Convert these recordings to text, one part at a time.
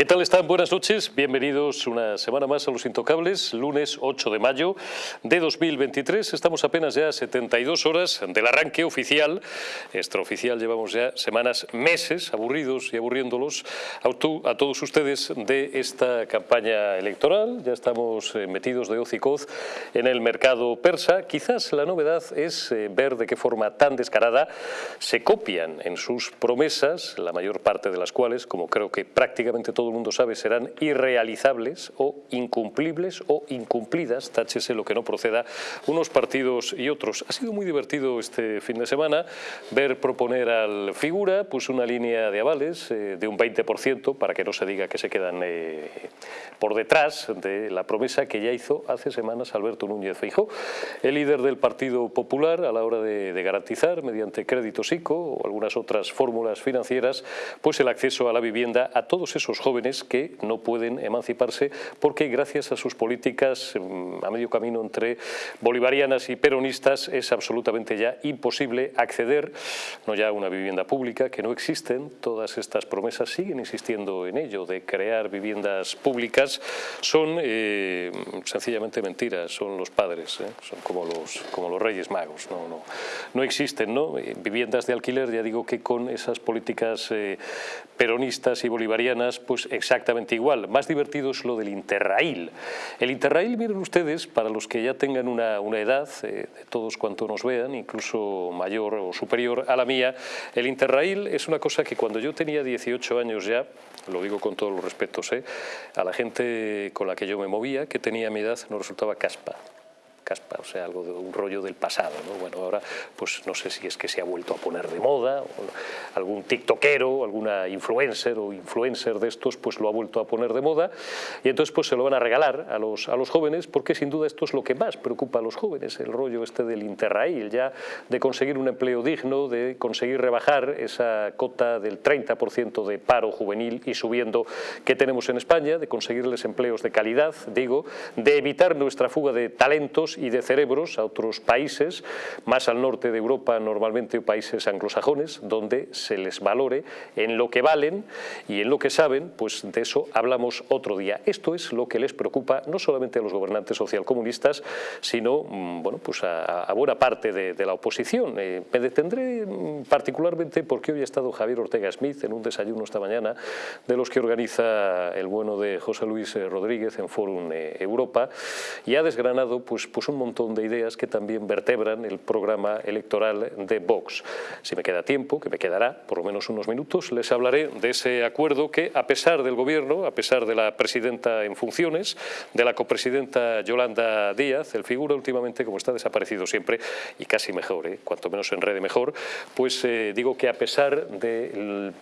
¿Qué tal están? Buenas noches. Bienvenidos una semana más a Los Intocables, lunes 8 de mayo de 2023. Estamos apenas ya a 72 horas del arranque oficial. Extraoficial llevamos ya semanas, meses, aburridos y aburriéndolos a, todos ustedes de esta campaña electoral. Ya estamos eh, metidos de hoz y coz en el mercado persa. Quizás la novedad es eh, ver de qué forma tan descarada se copian en sus promesas, la mayor parte de las cuales, como creo que prácticamente todo el mundo sabe, serán irrealizables o incumplibles o incumplidas, táchese lo que no proceda, unos partidos y otros. Ha sido muy divertido este fin de semana ver proponer al figura pues una línea de avales eh, de un 20% para que no se diga que se quedan eh, por detrás de la promesa que ya hizo hace semanas Alberto Núñez Feijó, el líder del Partido Popular a la hora de, de garantizar mediante créditos ICO o algunas otras fórmulas financieras pues el acceso a la vivienda a todos esos jóvenes jóvenes que no pueden emanciparse porque gracias a sus políticas mm, a medio camino entre bolivarianas y peronistas es absolutamente ya imposible acceder no ya a una vivienda pública, que no existen, todas estas promesas siguen insistiendo en ello, de crear viviendas públicas, son eh, sencillamente mentiras, son los padres, ¿eh? son como los, como los reyes magos, no, no, no existen ¿no? Eh, viviendas de alquiler, ya digo que con esas políticas peronistas y bolivarianas, pues exactamente igual. Más divertido es lo del Interrail. El Interrail, miren ustedes, para los que ya tengan una, edad, eh, de todos cuantos nos vean, incluso mayor o superior a la mía, el Interrail es una cosa que cuando yo tenía 18 años ya, lo digo con todos los respetos, eh, a la gente con la que yo me movía, que tenía mi edad, no resultaba caspa o sea, algo de un rollo del pasado. ¿no? Bueno, ahora pues no sé si es que se ha vuelto a poner de moda, algún tiktokero, alguna influencer o influencer de estos pues lo ha vuelto a poner de moda y entonces pues se lo van a regalar a los, a los jóvenes porque sin duda esto es lo que más preocupa a los jóvenes, el rollo este del interrail, ya de conseguir un empleo digno, de conseguir rebajar esa cota del 30% de paro juvenil y subiendo que tenemos en España, de conseguirles empleos de calidad, digo, de evitar nuestra fuga de talentos y de cerebros a otros países, más al norte de Europa, normalmente países anglosajones, donde se les valore en lo que valen y en lo que saben, pues de eso hablamos otro día. Esto es lo que les preocupa no solamente a los gobernantes socialcomunistas, sino mm, bueno, pues a, buena parte de, la oposición. Eh, me detendré mm, particularmente porque hoy ha estado Javier Ortega Smith en un desayuno esta mañana de los que organiza el bueno de José Luis eh, Rodríguez en Fórum eh, Europa y ha desgranado pues, pues un montón de ideas que también vertebran el programa electoral de Vox. Si me queda tiempo, que me quedará por lo menos unos minutos, les hablaré de ese acuerdo que, a pesar del gobierno, a pesar de la presidenta en funciones, de la copresidenta Yolanda Díaz, el figura últimamente, como está desaparecido siempre, y casi mejor, ¿eh? cuanto menos enrede mejor, pues eh, digo que a pesar de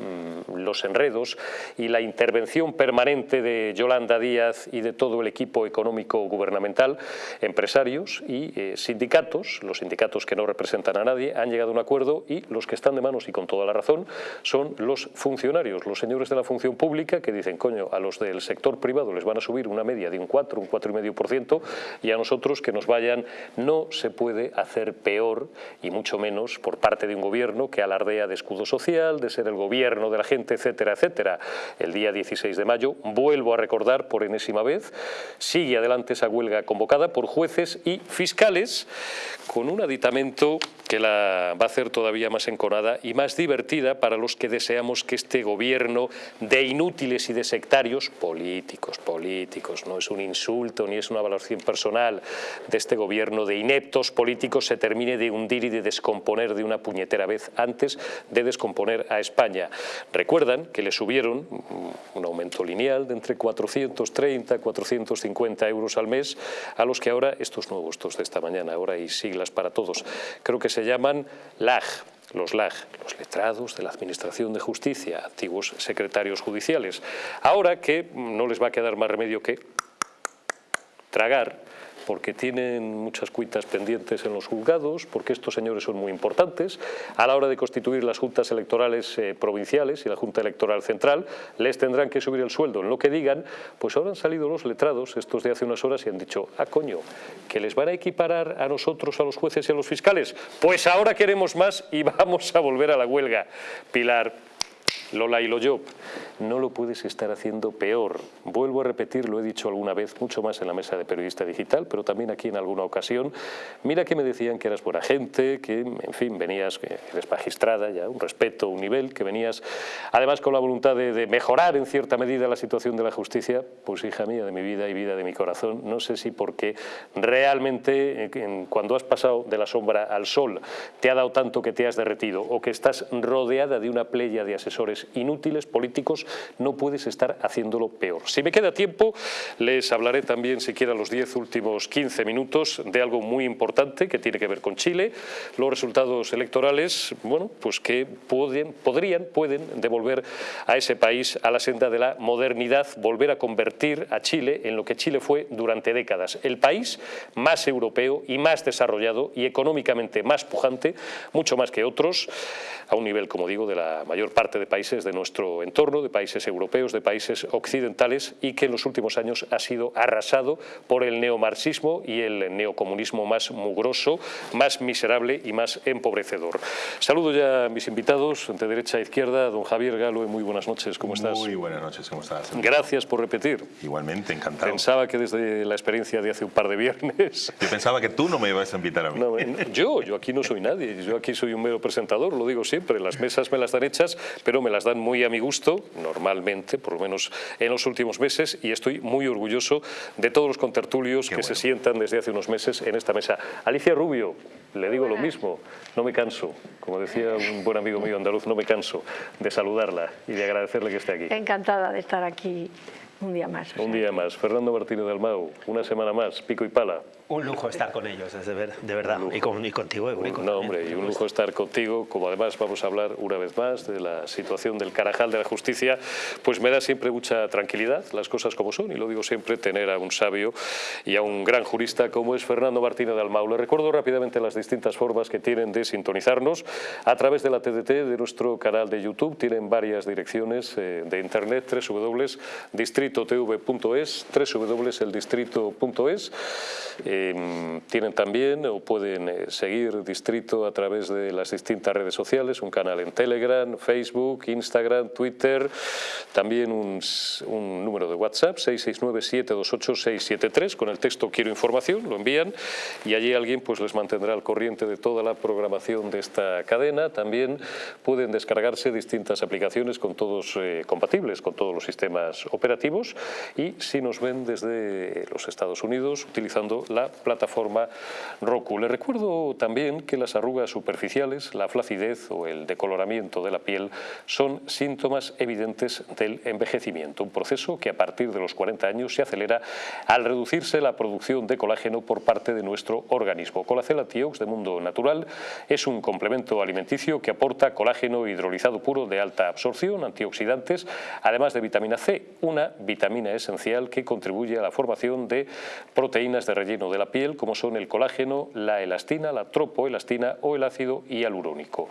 los enredos y la intervención permanente de Yolanda Díaz y de todo el equipo económico gubernamental, empresario, y eh, sindicatos, los sindicatos que no representan a nadie, han llegado a un acuerdo y los que están de manos y con toda la razón son los funcionarios, los señores de la función pública que dicen, coño, a los del sector privado les van a subir una media de un 4, un 4,5% y a nosotros que nos vayan no se puede hacer peor y mucho menos por parte de un gobierno que alardea de escudo social, de ser el gobierno de la gente, etcétera, etcétera. El día 16 de mayo, vuelvo a recordar por enésima vez, sigue adelante esa huelga convocada por jueces y fiscales con un aditamento que la va a hacer todavía más enconada y más divertida para los que deseamos que este gobierno de inútiles y de sectarios, políticos, políticos, no es un insulto ni es una valoración personal de este gobierno de ineptos políticos se termine de hundir y de descomponer de una puñetera vez antes de descomponer a España. Recuerdan que le subieron un aumento lineal de entre 430 450 euros al mes a los que ahora estos nuevos, estos de esta mañana, ahora hay siglas para todos, creo que se llaman LAG, los LAG, los letrados de la Administración de Justicia, antiguos secretarios judiciales. Ahora que no les va a quedar más remedio que tragar porque tienen muchas cuitas pendientes en los juzgados, porque estos señores son muy importantes. A la hora de constituir las juntas electorales eh, provinciales y la Junta Electoral Central, les tendrán que subir el sueldo en lo que digan, pues ahora han salido los letrados, estos de hace unas horas, y han dicho, ah, coño, que les van a equiparar a nosotros, a los jueces y a los fiscales. Pues ahora queremos más y vamos a volver a la huelga. Pilar, Lola y Loyop, no lo puedes estar haciendo peor. Vuelvo a repetir, lo he dicho alguna vez, mucho más en la mesa de periodista digital, pero también aquí en alguna ocasión. Mira que me decían que eras buena gente, que, en fin, venías, eres magistrada, ya un respeto, un nivel, que venías además con la voluntad de, de mejorar en cierta medida la situación de la justicia, pues hija mía de mi vida y vida de mi corazón, no sé si porque realmente eh, cuando has pasado de la sombra al sol te ha dado tanto que te has derretido o que estás rodeada de una playa de asesores inútiles, políticos, no puedes estar haciéndolo peor. Si me queda tiempo, les hablaré también, siquiera los 10 últimos 15 minutos, de algo muy importante que tiene que ver con Chile, los resultados electorales, bueno, pues que pueden, podrían, pueden devolver a ese país a la senda de la modernidad, volver a convertir a Chile en lo que Chile fue durante décadas, el país más europeo y más desarrollado y económicamente más pujante, mucho más que otros, a un nivel, como digo, de la mayor parte de países de nuestro entorno, de países europeos, de países occidentales y que en los últimos años ha sido arrasado por el neomarxismo y el neocomunismo más mugroso, más miserable y más empobrecedor. Saludo ya a mis invitados, de derecha a izquierda, don Javier Galo, muy buenas noches, ¿cómo estás? Muy buenas noches, ¿cómo estás? Gracias por repetir. Igualmente, encantado. Pensaba que desde la experiencia de hace un par de viernes... Yo pensaba que tú no me ibas a invitar a mí. No, yo, yo aquí no soy nadie, yo aquí soy un mero presentador, lo digo siempre, las mesas me las dan hechas, pero me las dan muy a mi gusto, normalmente, por lo menos en los últimos meses, y estoy muy orgulloso de todos los contertulios que se sientan desde hace unos meses en esta mesa. Alicia Rubio, le digo lo mismo, no me canso, como decía un buen amigo mío andaluz, no me canso de saludarla y de agradecerle que esté aquí. Encantada de estar aquí un día más. Un día más. Fernando Martínez del Mau, una semana más, pico y pala. Un lujo estar con ellos, es de, ver, de verdad. Y, con, y, contigo, Eurico. No, hombre, y un lujo estar contigo, como además vamos a hablar una vez más de la situación del carajal de la justicia, pues me da siempre mucha tranquilidad, las cosas como son, y lo digo siempre, tener a un sabio y a un gran jurista como es Fernando Martínez de Almau. Le recuerdo rápidamente las distintas formas que tienen de sintonizarnos a través de la TDT, de nuestro canal de YouTube, tienen varias direcciones eh, de internet, www.distritotv.es, www.eldistrito.es, eh, tienen también o pueden eh, seguir Distrito a través de las distintas redes sociales, un canal en Telegram, Facebook, Instagram, Twitter, también un, un número de WhatsApp, 669-728-673, con el texto quiero información, lo envían y allí alguien pues les mantendrá al corriente de toda la programación de esta cadena. También pueden descargarse distintas aplicaciones con todos eh, compatibles con todos los sistemas operativos y si nos ven desde los Estados Unidos utilizando la plataforma Roku. Le recuerdo también que las arrugas superficiales, la flacidez o el decoloramiento de la piel son síntomas evidentes del envejecimiento, un proceso que a partir de los 40 años se acelera al reducirse la producción de colágeno por parte de nuestro organismo. Colacel Antiox de Mundo Natural es un complemento alimenticio que aporta colágeno hidrolizado puro de alta absorción, antioxidantes, además de vitamina C, una vitamina esencial que contribuye a la formación de proteínas de relleno de la piel, como son el colágeno, la elastina, la tropoelastina o el ácido hialurónico.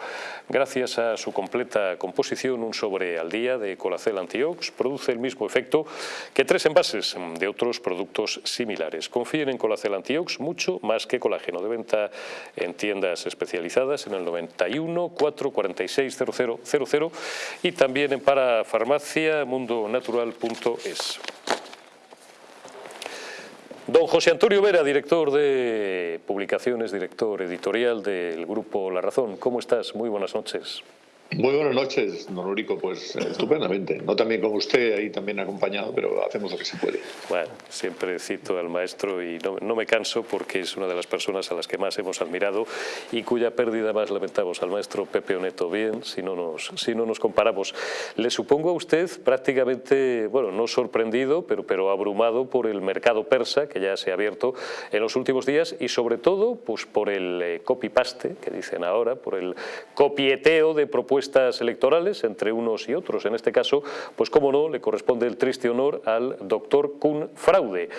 Gracias a su completa composición, un sobre al día de Colacel Antiox produce el mismo efecto que tres envases de otros productos similares. Confíen en Colacel Antiox mucho más que colágeno. De venta en tiendas especializadas en el 91 446 0000 y también en parafarmacia mundonatural.es. Don José Antonio Vera, director de publicaciones, director editorial del Grupo La Razón. ¿Cómo estás? Muy buenas noches. Muy buenas noches, don. Pues eh, estupendamente. No también con usted ahí también acompañado, pero hacemos lo que se puede. Bueno, siempre cito al maestro y no, no, me canso porque es una de las personas a las que más hemos admirado y cuya pérdida más lamentamos al maestro Pepe Oneto. Bien, si no nos, si no nos comparamos. Le supongo a usted prácticamente, bueno, no sorprendido, pero, pero abrumado por el mercado persa que ya se ha abierto en los últimos días y sobre todo pues por el eh, copy-paste que dicen ahora, por el copieteo de propuestas electorales entre unos y otros. En este caso, pues como no, le corresponde el triste honor al doctor Kuhn Fraude.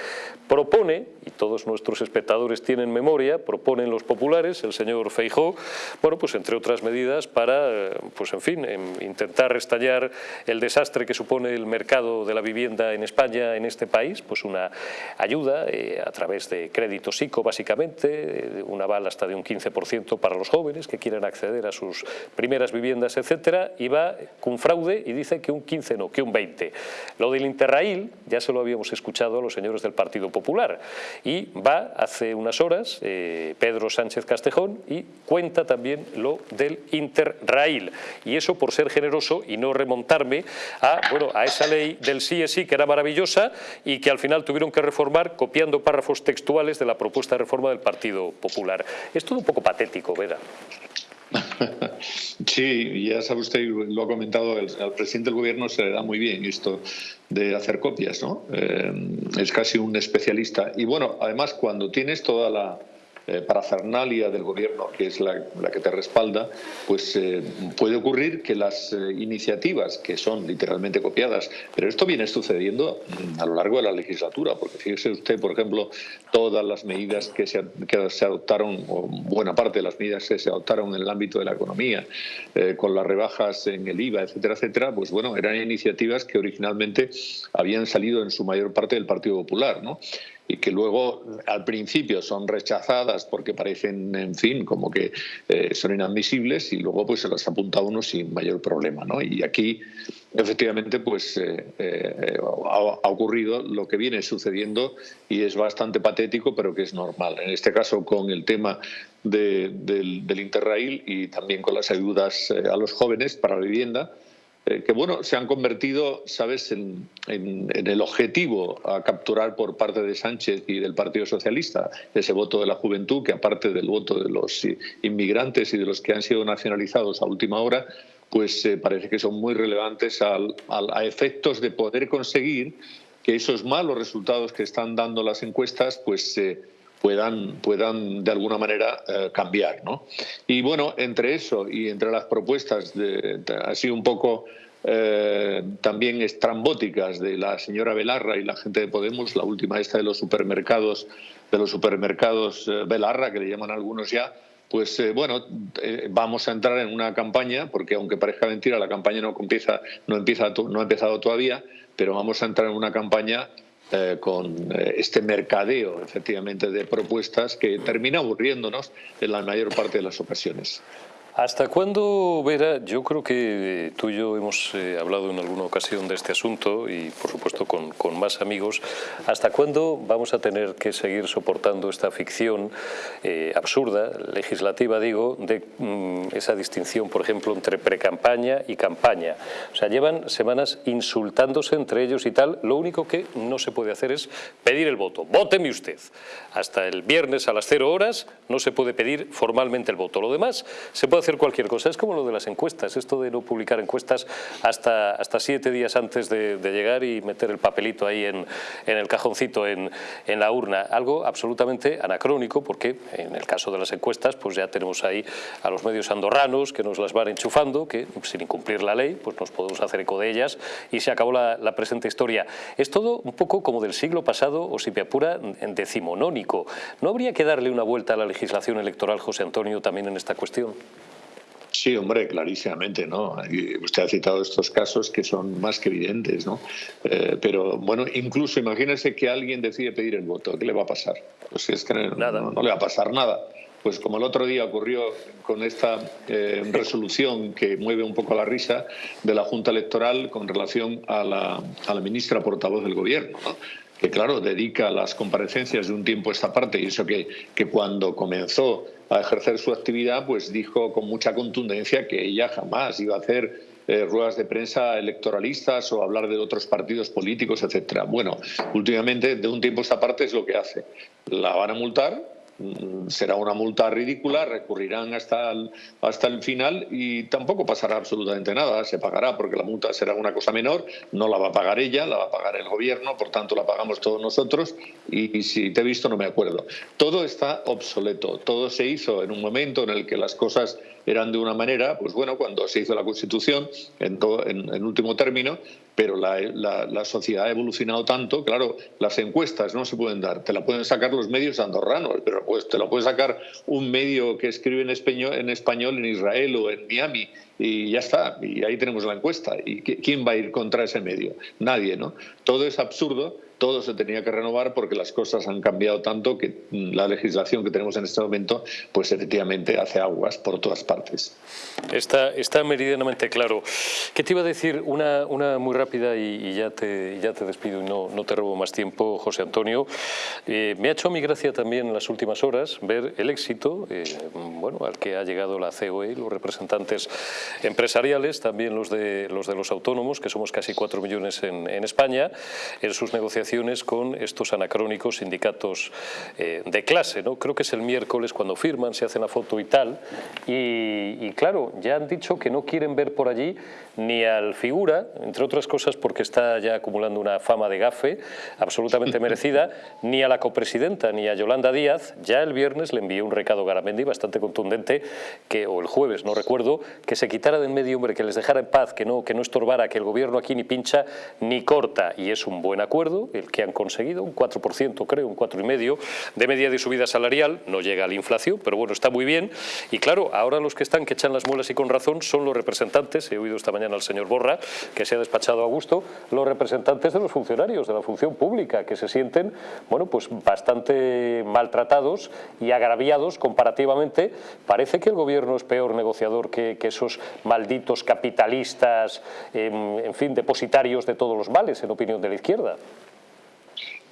Propone, y todos nuestros espectadores tienen memoria, proponen los populares, el señor Feijó, bueno, pues entre otras medidas para, pues en fin, intentar restallar el desastre que supone el mercado de la vivienda en España, en este país, pues una ayuda eh, a través de crédito psico, básicamente, un aval hasta de un 15% para los jóvenes que quieran acceder a sus primeras viviendas ayudas, etcétera, y va con fraude y dice que un 15 no, que un 20. Lo del Interrail ya se lo habíamos escuchado a los señores del Partido Popular y va hace unas horas eh, Pedro Sánchez Castejón y cuenta también lo del Interrail y eso por ser generoso y no remontarme a, bueno, a esa ley del sí es sí que era maravillosa y que al final tuvieron que reformar copiando párrafos textuales de la propuesta de reforma del Partido Popular. Es todo un poco patético, Vera. Sí, ya sabe usted, lo ha comentado, al presidente del gobierno se le da muy bien esto de hacer copias, ¿no? Eh, es casi un especialista. Y bueno, además cuando tienes toda la eh, parafernalia del gobierno, que es la, que te respalda, pues eh, puede ocurrir que las eh, iniciativas, que son literalmente copiadas, pero esto viene sucediendo a lo largo de la legislatura, porque fíjese usted, por ejemplo, todas las medidas que se, que se adoptaron, o buena parte de las medidas que se adoptaron en el ámbito de la economía, con las rebajas en el IVA, etcétera, etcétera, pues bueno, eran iniciativas que originalmente habían salido en su mayor parte del Partido Popular, ¿no? Y que luego al principio son rechazadas porque parecen, en fin, como que eh, son inadmisibles y luego pues se las apunta uno sin mayor problema. ¿no? Y aquí efectivamente pues eh, eh, ha, ocurrido lo que viene sucediendo y es bastante patético pero que es normal. En este caso con el tema del, del Interrail y también con las ayudas a los jóvenes para la vivienda, eh, que bueno, se han convertido, sabes, en, el objetivo a capturar por parte de Sánchez y del Partido Socialista, ese voto de la juventud, que aparte del voto de los inmigrantes y de los que han sido nacionalizados a última hora, pues eh, parece que son muy relevantes a efectos de poder conseguir que esos malos resultados que están dando las encuestas, pues eh, puedan, puedan de alguna manera cambiar. ¿no? Y bueno, entre eso y entre las propuestas de, así un poco eh, también estrambóticas de la señora Belarra y la gente de Podemos, la última esta de los supermercados, de los supermercados eh, Belarra, que le llaman algunos ya, pues eh, bueno, vamos a entrar en una campaña, porque aunque parezca mentira, la campaña no empieza, no empieza, no ha empezado todavía, pero vamos a entrar en una campaña con este mercadeo, efectivamente, de propuestas que termina aburriéndonos en la mayor parte de las ocasiones. ¿Hasta cuándo, Vera? Yo creo que tú y yo hemos eh, hablado en alguna ocasión de este asunto y, por supuesto, con, con, más amigos. ¿Hasta cuándo vamos a tener que seguir soportando esta ficción eh, absurda, legislativa, digo, de mm, esa distinción, por ejemplo, entre precampaña y campaña? O sea, llevan semanas insultándose entre ellos y tal. Lo único que no se puede hacer es pedir el voto. ¡Vóteme usted! Hasta el viernes a las cero horas no se puede pedir formalmente el voto. Lo demás se puede hacer cualquier cosa. Es como lo de las encuestas, esto de no publicar encuestas hasta, hasta siete días antes de, llegar y meter el papelito ahí en, en el cajoncito, en, en, la urna. Algo absolutamente anacrónico porque en el caso de las encuestas pues ya tenemos ahí a los medios andorranos que nos las van enchufando, que sin incumplir la ley pues nos podemos hacer eco de ellas y se acabó la, la presente historia. Es todo un poco como del siglo pasado o si me apura decimonónico. ¿No habría que darle una vuelta a la legislación electoral, José Antonio, también en esta cuestión? Sí, hombre, clarísimamente, ¿no? Usted ha citado estos casos que son más que evidentes, ¿no? Eh, pero bueno, incluso imagínese que alguien decide pedir el voto, ¿qué le va a pasar? Pues es que nada. No, le va a pasar nada. Pues como el otro día ocurrió con esta eh, resolución que mueve un poco la risa de la Junta Electoral con relación a la, a la ministra portavoz del Gobierno, ¿no? que claro, dedica las comparecencias de un tiempo a esta parte y eso que, que cuando comenzó a ejercer su actividad, pues dijo con mucha contundencia que ella jamás iba a hacer eh, ruedas de prensa electoralistas o hablar de otros partidos políticos, etcétera. Bueno, últimamente, de un tiempo a esta parte es lo que hace. La van a multar, será una multa ridícula, recurrirán hasta el, hasta el final y tampoco pasará absolutamente nada. Se pagará porque la multa será una cosa menor, no la va a pagar ella, la va a pagar el gobierno, por tanto la pagamos todos nosotros y, si te he visto no me acuerdo. Todo está obsoleto, todo se hizo en un momento en el que las cosas eran de una manera, pues bueno, cuando se hizo la Constitución, en, en último término, pero la, sociedad ha evolucionado tanto, claro, las encuestas no se pueden dar, te la pueden sacar los medios andorranos, pero pues te la puede sacar un medio que escribe en español, en español en Israel o en Miami y ya está, y ahí tenemos la encuesta. ¿Y quién va a ir contra ese medio? Nadie, ¿no? Todo es absurdo todo se tenía que renovar porque las cosas han cambiado tanto que la legislación que tenemos en este momento, pues efectivamente hace aguas por todas partes. Está, está meridianamente claro. ¿Qué te iba a decir? Una, una muy rápida y, ya, te, ya te despido y no, no te robo más tiempo, José Antonio. Eh, me ha hecho mi gracia también en las últimas horas ver el éxito eh, bueno, al que ha llegado la COE, los representantes empresariales, también los de los, de los autónomos, que somos casi cuatro millones en, en España, en sus negociaciones con estos anacrónicos sindicatos eh, de clase. ¿no? Creo que es el miércoles cuando firman, se hacen la foto y tal. Y, claro, ya han dicho que no quieren ver por allí ni al figura, entre otras cosas porque está ya acumulando una fama de gafe absolutamente merecida, ni a la copresidenta ni a Yolanda Díaz. Ya el viernes le envié un recado a Garamendi bastante contundente, que, o el jueves, no recuerdo, que se quitara de en medio, hombre, que les dejara en paz, que no, que no estorbara, que el gobierno aquí ni pincha ni corta. Y es un buen acuerdo el que han conseguido, un 4% creo, un 4,5% de media de subida salarial, no llega a la inflación, pero bueno, está muy bien. Y claro, ahora los que están que echan las muelas y con razón son los representantes, he oído esta mañana al señor Borra, que se ha despachado a gusto, los representantes de los funcionarios de la función pública, que se sienten, bueno, pues bastante maltratados y agraviados comparativamente. Parece que el gobierno es peor negociador que, esos malditos capitalistas, en, en fin, depositarios de todos los males, en opinión de la izquierda.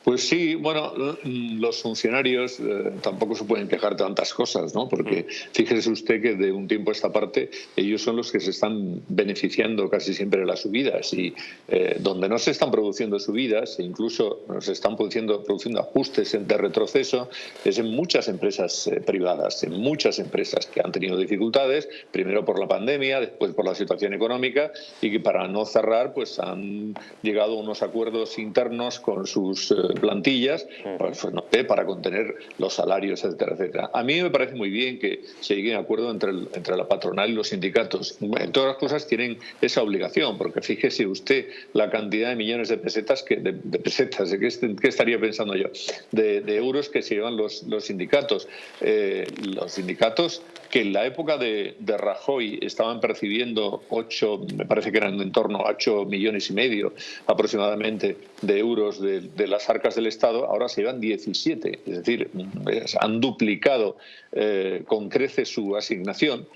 Pues sí, bueno, mm, los funcionarios eh, tampoco se pueden quejar tantas cosas, ¿no? Porque mm. fíjese usted que de un tiempo a esta parte ellos son los que se están beneficiando casi siempre de las subidas y eh, donde no se están produciendo subidas e incluso se están produciendo, produciendo ajustes de retroceso es en muchas empresas eh, privadas, en muchas empresas que han tenido dificultades, primero por la pandemia, después por la situación económica y que para no cerrar pues han llegado a unos acuerdos internos con sus plantillas pues, pues para contener los salarios, etcétera, etcétera. A mí me parece muy bien que se llegue a acuerdo entre, entre la patronal y los sindicatos. En todas las cosas tienen esa obligación, porque fíjese usted la cantidad de millones de pesetas, que, de, pesetas, ¿de qué, estaría pensando yo? De, euros que se llevan los, los sindicatos. Eh, los sindicatos que en la época de, de, Rajoy estaban percibiendo 8, me parece que eran en torno a 8 millones y medio aproximadamente de euros de, de las arcas del Estado, ahora se llevan 17, es decir, han duplicado eh, con creces su asignación.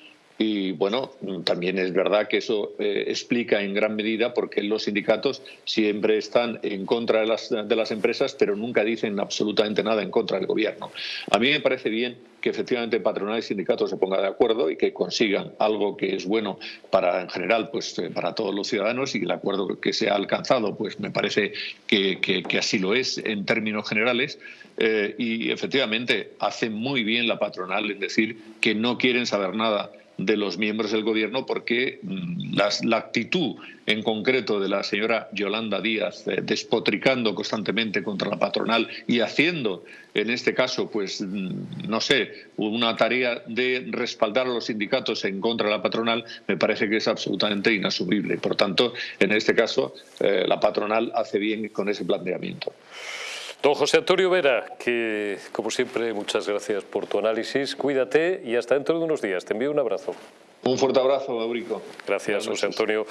Y bueno, también es verdad que eso eh, explica en gran medida por qué los sindicatos siempre están en contra de las, de las empresas, pero nunca dicen absolutamente nada en contra del gobierno. A mí me parece bien que efectivamente patronal y sindicatos se pongan de acuerdo y que consigan algo que es bueno para en general pues eh, para todos los ciudadanos y el acuerdo que se ha alcanzado pues me parece que, que, así lo es en términos generales eh, y efectivamente hace muy bien la patronal en decir que no quieren saber nada de los miembros del gobierno porque mm, la actitud en concreto de la señora Yolanda Díaz eh, despotricando constantemente contra la patronal y haciendo en este caso pues mm, no sé una tarea de respaldar a los sindicatos en contra de la patronal me parece que es absolutamente inasumible por tanto en este caso eh, la patronal hace bien con ese planteamiento. Don José Antonio Vera, que como siempre muchas gracias por tu análisis, cuídate y hasta dentro de unos días. Te envío un abrazo. Un fuerte abrazo, Eurico. Gracias, José Antonio.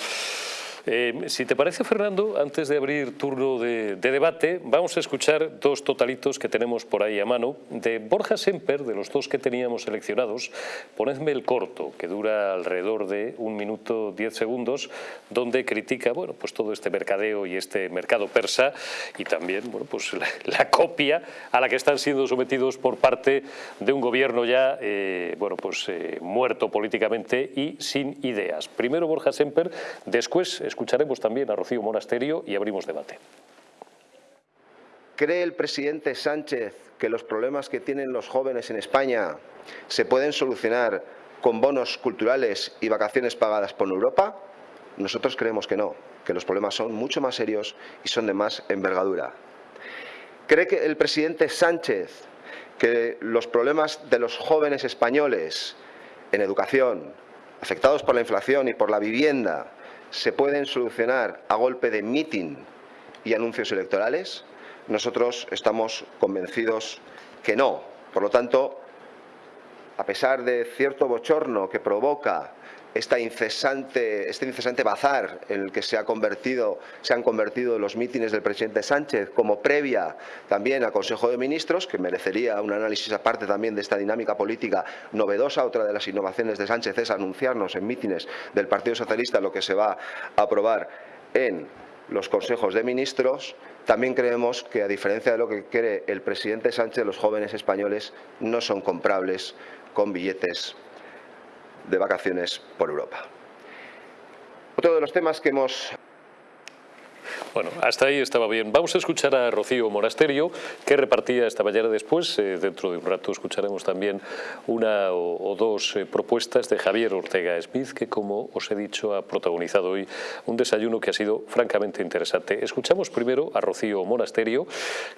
Eh, si te parece, Fernando, antes de abrir turno de, debate, vamos a escuchar dos totalitos que tenemos por ahí a mano. De Borja Semper, de los dos que teníamos seleccionados, ponedme el corto, que dura alrededor de un minuto diez segundos, donde critica bueno, pues todo este mercadeo y este mercado persa y también bueno, pues la, copia a la que están siendo sometidos por parte de un gobierno ya eh, bueno, pues, eh, muerto políticamente y sin ideas. Primero Borja Semper, después Escucharemos también a Rocío Monasterio y abrimos debate. ¿Cree el presidente Sánchez que los problemas que tienen los jóvenes en España se pueden solucionar con bonos culturales y vacaciones pagadas por Europa? Nosotros creemos que no, que los problemas son mucho más serios y son de más envergadura. ¿Cree que el presidente Sánchez que los problemas de los jóvenes españoles en educación, afectados por la inflación y por la vivienda, se pueden solucionar a golpe de meeting y anuncios electorales? Nosotros estamos convencidos que no. Por lo tanto, a pesar de cierto bochorno que provoca este incesante bazar en el que se han convertido los mítines del presidente Sánchez como previa también al Consejo de Ministros, que merecería un análisis aparte también de esta dinámica política novedosa. Otra de las innovaciones de Sánchez es anunciarnos en mítines del Partido Socialista lo que se va a aprobar en los consejos de ministros, también creemos que, a diferencia de lo que cree el presidente Sánchez, los jóvenes españoles no son comprables con billetes de vacaciones por Europa. Otro de los temas que hemos bueno, hasta ahí estaba bien. Vamos a escuchar a Rocío Monasterio, que repartía esta mañana después. Eh, dentro de un rato escucharemos también una o, dos eh, propuestas de Javier Ortega Smith, que como os he dicho ha protagonizado hoy un desayuno que ha sido francamente interesante. Escuchamos primero a Rocío Monasterio,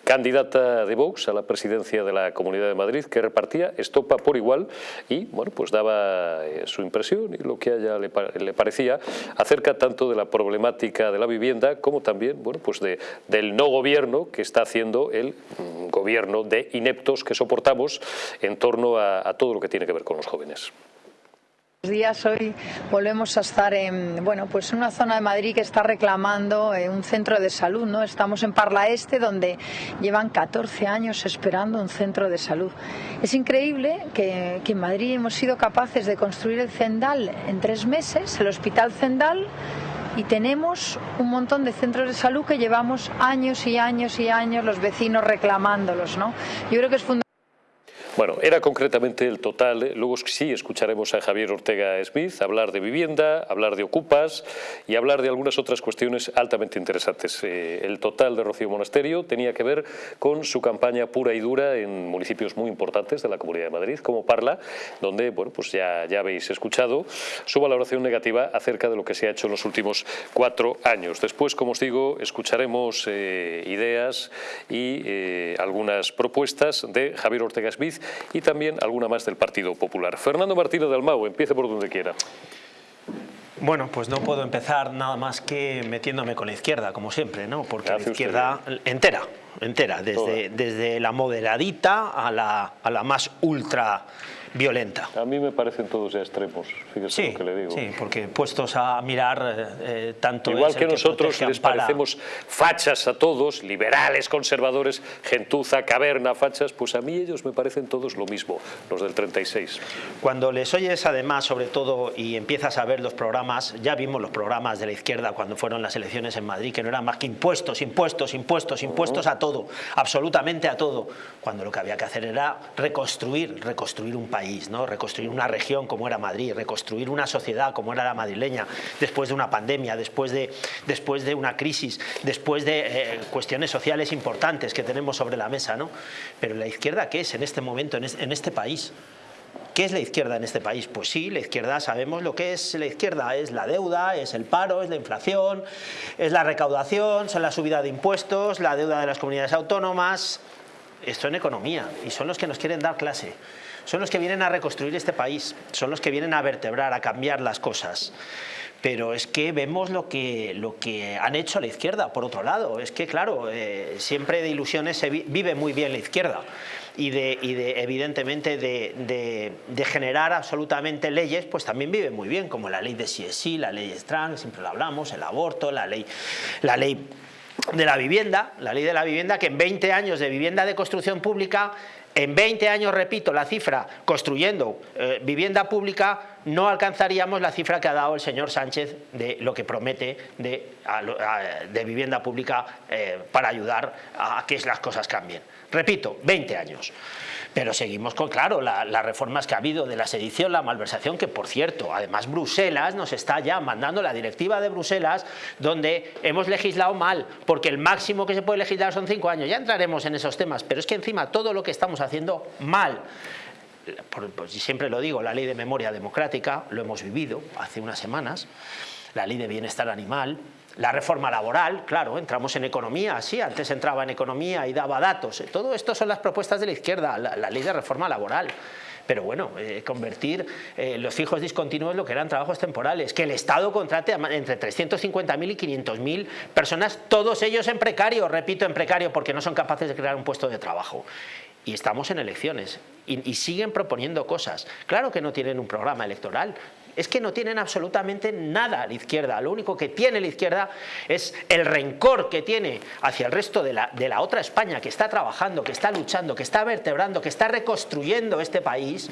candidata de Vox a la presidencia de la Comunidad de Madrid, que repartía estopa por igual y bueno, pues daba eh, su impresión y lo que a ella le, le parecía acerca tanto de la problemática de la vivienda como también bueno, pues de, del no gobierno que está haciendo el mm, gobierno de ineptos que soportamos en torno a, todo lo que tiene que ver con los jóvenes. Días hoy volvemos a estar en bueno pues una zona de Madrid que está reclamando eh, un centro de salud no estamos en Parla Este donde llevan 14 años esperando un centro de salud. Es increíble que, en Madrid hemos sido capaces de construir el Zendal en tres meses el Hospital Zendal y tenemos un montón de centros de salud que llevamos años y años y años los vecinos reclamándolos. ¿no? Yo creo que es fundamental bueno, era concretamente el total. ¿eh? Luego sí escucharemos a Javier Ortega Smith hablar de vivienda, hablar de ocupas y hablar de algunas otras cuestiones altamente interesantes. Eh, el total de Rocío Monasterio tenía que ver con su campaña pura y dura en municipios muy importantes de la Comunidad de Madrid, como Parla, donde bueno, pues ya, ya habéis escuchado su valoración negativa acerca de lo que se ha hecho en los últimos cuatro años. Después, como os digo, escucharemos eh, ideas y algunas propuestas de Javier Ortega Smith y también alguna más del Partido Popular. Fernando Martínez de Almao, empiece por donde quiera. Bueno, pues no puedo empezar nada más que metiéndome con la izquierda, como siempre, ¿no? Porque la izquierda entera, entera, desde, desde la moderadita a la, a la más ultra violenta. A mí me parecen todos ya extremos, fíjese lo que le digo. Sí, porque puestos a mirar eh, tanto... Igual que nosotros les parecemos fachas a todos, liberales, conservadores, gentuza, caverna, fachas, pues a mí ellos me parecen todos lo mismo, los del 36. Cuando les oyes además, sobre todo, y empiezas a ver los programas, ya vimos los programas de la izquierda cuando fueron las elecciones en Madrid, que no eran más que impuestos, impuestos, impuestos, impuestos a todo, absolutamente a todo, cuando lo que había que hacer era reconstruir, reconstruir un país ¿no? reconstruir una región como era Madrid, reconstruir una sociedad como era la madrileña, después de una pandemia, después de, después de una crisis, después de eh, cuestiones sociales importantes que tenemos sobre la mesa. ¿no? Pero la izquierda, ¿qué es en este momento, en en este país? ¿Qué es la izquierda en este país? Pues sí, la izquierda sabemos lo que es la izquierda, es la deuda, es el paro, es la inflación, es la recaudación, son la subida de impuestos, la deuda de las comunidades autónomas, esto en economía, y son los que nos quieren dar clase son los que vienen a reconstruir este país, son los que vienen a vertebrar, a cambiar las cosas pero es que vemos lo que, lo que han hecho la izquierda, por otro lado. Es que, claro, eh, siempre de ilusiones se vive muy bien la izquierda y, de, y de evidentemente, de, de, generar absolutamente leyes, pues también vive muy bien, como la ley de sí la ley trans, siempre lo hablamos, el aborto, la ley, la ley de la vivienda, la ley de la vivienda, que en 20 años de vivienda de construcción pública en 20 años, repito, la cifra construyendo eh, vivienda pública no alcanzaríamos la cifra que ha dado el señor Sánchez de lo que promete de, vivienda pública eh, para ayudar a que las cosas cambien. Repito, 20 años. Pero seguimos con, claro, las reformas que ha habido de la sedición, la malversación, que por cierto, además Bruselas nos está ya mandando la directiva de Bruselas, donde hemos legislado mal, porque el máximo que se puede legislar son cinco años. Ya entraremos en esos temas, pero es que encima todo lo que estamos haciendo mal, pues siempre lo digo, la ley de memoria democrática, lo hemos vivido hace unas semanas, la ley de bienestar animal, la reforma laboral, claro, entramos en economía, sí, antes entraba en economía y daba datos. Todo esto son las propuestas de la izquierda, la, ley de reforma laboral. Pero bueno, eh, convertir eh, los fijos discontinuos lo que eran trabajos temporales, que el Estado contrate entre 350.000 y 500.000 personas, todos ellos en precario, repito, en precario, porque no son capaces de crear un puesto de trabajo y estamos en elecciones y, siguen proponiendo cosas. Claro que no tienen un programa electoral, es que no tienen absolutamente nada a la izquierda. Lo único que tiene la izquierda es el rencor que tiene hacia el resto de la, de la otra España que está trabajando, que está luchando, que está vertebrando, que está reconstruyendo este país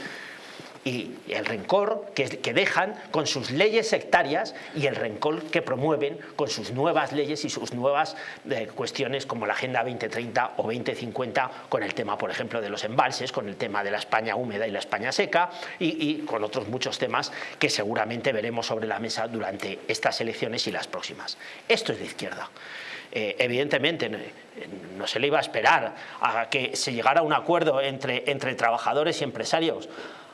y el rencor que, dejan con sus leyes sectarias y el rencor que promueven con sus nuevas leyes y sus nuevas eh, cuestiones como la Agenda 2030 o 2050 con el tema, por ejemplo, de los embalses, con el tema de la España húmeda y la España seca y, y con otros muchos temas que seguramente veremos sobre la mesa durante estas elecciones y las próximas. Esto es de izquierda. Eh, evidentemente no se le iba a esperar a que se llegara a un acuerdo entre, entre trabajadores y empresarios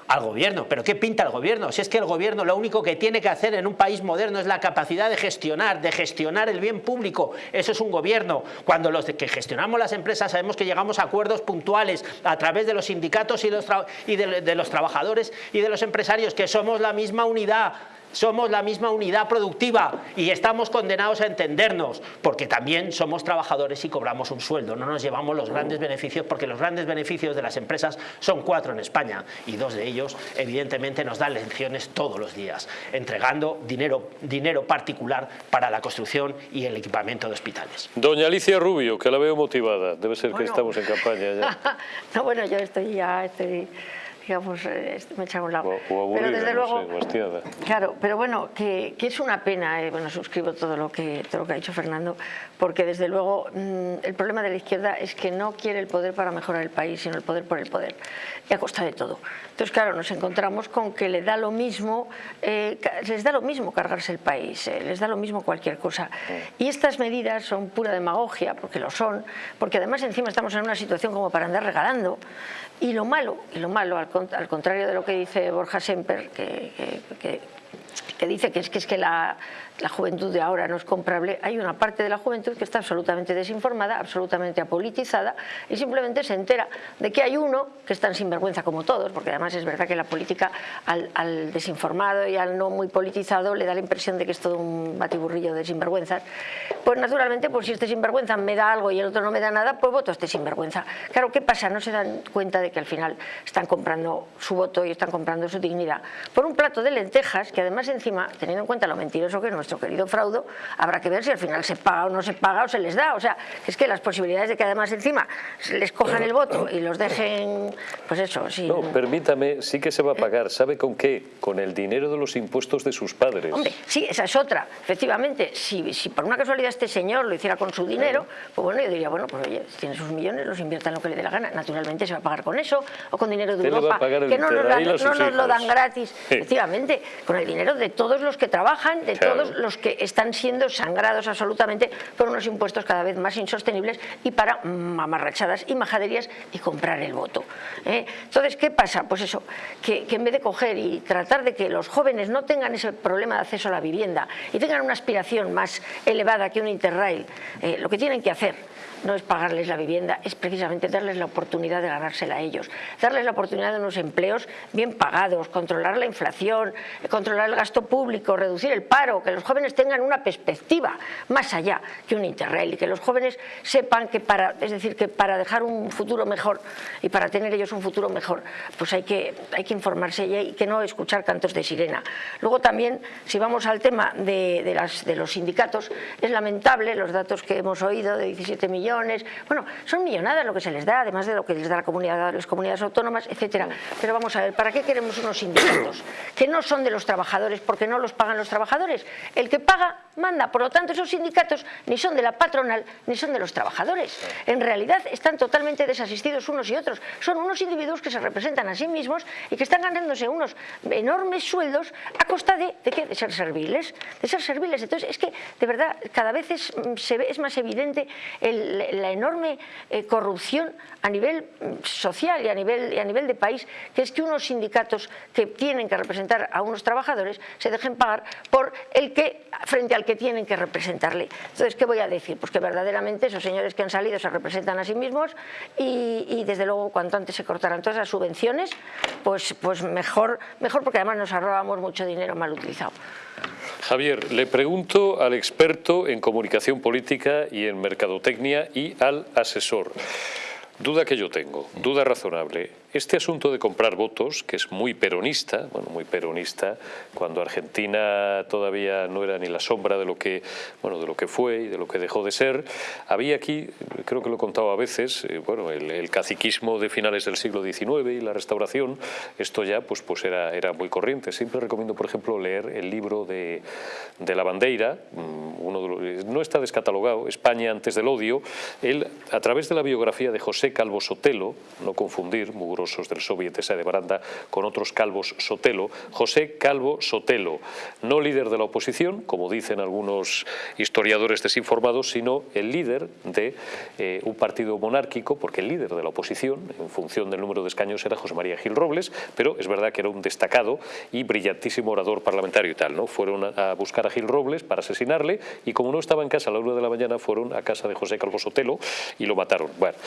al gobierno. ¿Pero qué pinta el gobierno? Si es que el gobierno lo único que tiene que hacer en un país moderno es la capacidad de gestionar, de gestionar el bien público. Eso es un gobierno. Cuando los que gestionamos las empresas sabemos que llegamos a acuerdos puntuales a través de los sindicatos y, los y de, de los trabajadores y de los empresarios, que somos la misma unidad somos la misma unidad productiva y estamos condenados a entendernos, porque también somos trabajadores y cobramos un sueldo, no nos llevamos los grandes beneficios, porque los grandes beneficios de las empresas son cuatro en España y dos de ellos evidentemente nos dan lecciones todos los días, entregando dinero, dinero particular para la construcción y el equipamiento de hospitales. Doña Alicia Rubio, que la veo motivada, debe ser bueno. que estamos en campaña ya. no, bueno, yo estoy ya... Estoy digamos, eh, me he echado a un lado. O, o aburrida, pero desde no luego, sé, claro, pero bueno, que, que, es una pena, eh, bueno, suscribo todo lo, que, todo lo que ha dicho Fernando, porque desde luego mmm, el problema de la izquierda es que no quiere el poder para mejorar el país, sino el poder por el poder, y a costa de todo. Entonces, claro, nos encontramos con que le da lo mismo, eh, les da lo mismo cargarse el país, eh, les da lo mismo cualquier cosa. Y estas medidas son pura demagogia, porque lo son, porque además encima estamos en una situación como para andar regalando, y lo malo, y lo malo al, contrario de lo que dice Borja Semper, que, que, que, que dice que es que, es que la, la juventud de ahora no es comprable, hay una parte de la juventud que está absolutamente desinformada, absolutamente apolitizada y simplemente se entera de que hay uno que es tan sinvergüenza como todos, porque además es verdad que la política al, al desinformado y al no muy politizado le da la impresión de que es todo un batiburrillo de sinvergüenzas, pues naturalmente pues si este sinvergüenza me da algo y el otro no me da nada, pues voto a este sinvergüenza. Claro, ¿qué pasa? No se dan cuenta de que al final están comprando su voto y están comprando su dignidad por un plato de lentejas que además encima, teniendo en cuenta lo mentiroso que es nuestro querido fraudo, habrá que ver si al final se paga o no se paga o se les da. O sea, es que las posibilidades de que además encima les cojan el voto y los dejen, pues eso, sin... No, permítame, sí que se va a pagar. ¿Sabe con qué? Con el dinero de los impuestos de sus padres. Hombre, sí, esa es otra. Efectivamente, si, si por una casualidad este señor lo hiciera con su dinero, pues bueno, yo diría, bueno, pues oye, tiene sus millones, los invierta en lo que le dé la gana. Naturalmente se va a pagar con eso o con dinero de Europa, que no nos, dan, no nos lo dan gratis. Sí. Efectivamente, con el dinero de todos los que trabajan, de claro. todos los que están siendo sangrados absolutamente por unos impuestos cada vez más insostenibles y para mamarrachadas y majaderías y comprar el voto. ¿eh? Entonces, ¿qué pasa? Pues eso, que, que, en vez de coger y tratar de que los jóvenes no tengan ese problema de acceso a la vivienda y tengan una aspiración más elevada que un Interrail, eh, lo que tienen que hacer no es pagarles la vivienda, es precisamente darles la oportunidad de ganársela a ellos, darles la oportunidad de unos empleos bien pagados, controlar la inflación, controlar el gasto público, reducir el paro, que los jóvenes tengan una perspectiva más allá que un interrail y que los jóvenes sepan que para, es decir, que para dejar un futuro mejor y para tener ellos un futuro mejor, pues hay que, hay que informarse y que no escuchar cantos de sirena. Luego también, si vamos al tema de, de los sindicatos, es lamentable los datos que hemos oído de 17 millones bueno, son millonadas lo que se les da, además de lo que les da la comunidad, las comunidades autónomas, etcétera. Pero vamos a ver, ¿para qué queremos unos sindicatos? Que no son de los trabajadores, porque no los pagan los trabajadores. El que paga, manda. Por lo tanto, esos sindicatos ni son de la patronal, ni son de los trabajadores. En realidad, están totalmente desasistidos unos y otros. Son unos individuos que se representan a sí mismos y que están ganándose unos enormes sueldos a costa de, ¿de qué? De ser serviles. De ser serviles. Entonces, es que, de verdad, cada vez es, se ve, es más evidente el, la enorme eh, corrupción a nivel mm, social y a nivel, a nivel de país, que es que unos sindicatos que tienen que representar a unos trabajadores se dejen pagar por el que, frente al que tienen que representarle. Entonces, ¿qué voy a decir? Pues que verdaderamente esos señores que han salido se representan a sí mismos y, y desde luego cuanto antes se cortaran todas las subvenciones, pues, pues mejor, mejor porque además nos ahorrábamos mucho dinero mal utilizado. Javier, le pregunto al experto en comunicación política y en mercadotecnia y al asesor. Duda que yo tengo, duda razonable. Este asunto de comprar votos, que es muy peronista, bueno, muy peronista, cuando Argentina todavía no era ni la sombra de lo que, bueno, de lo que fue y de lo que dejó de ser, había aquí, creo que lo he contado a veces, eh, bueno, el, caciquismo de finales del siglo XIX y la restauración, esto ya pues, pues era, era muy corriente. Siempre recomiendo, por ejemplo, leer el libro de, de La Bandeira, mm, uno de no está descatalogado, España antes del odio, él, a través de la biografía de José Calvo Sotelo, no confundir, del Soviet de Baranda, con otros Calvos Sotelo, José Calvo Sotelo, no líder de la oposición, como dicen algunos historiadores desinformados, sino el líder de eh, un partido monárquico, porque el líder de la oposición, en función del número de escaños, era José María Gil Robles, pero es verdad que era un destacado y brillantísimo orador parlamentario y tal, ¿no? Fueron a buscar a Gil Robles para asesinarle y como no estaba en casa a la una de la mañana, fueron a casa de José Calvo Sotelo y lo mataron. Bueno,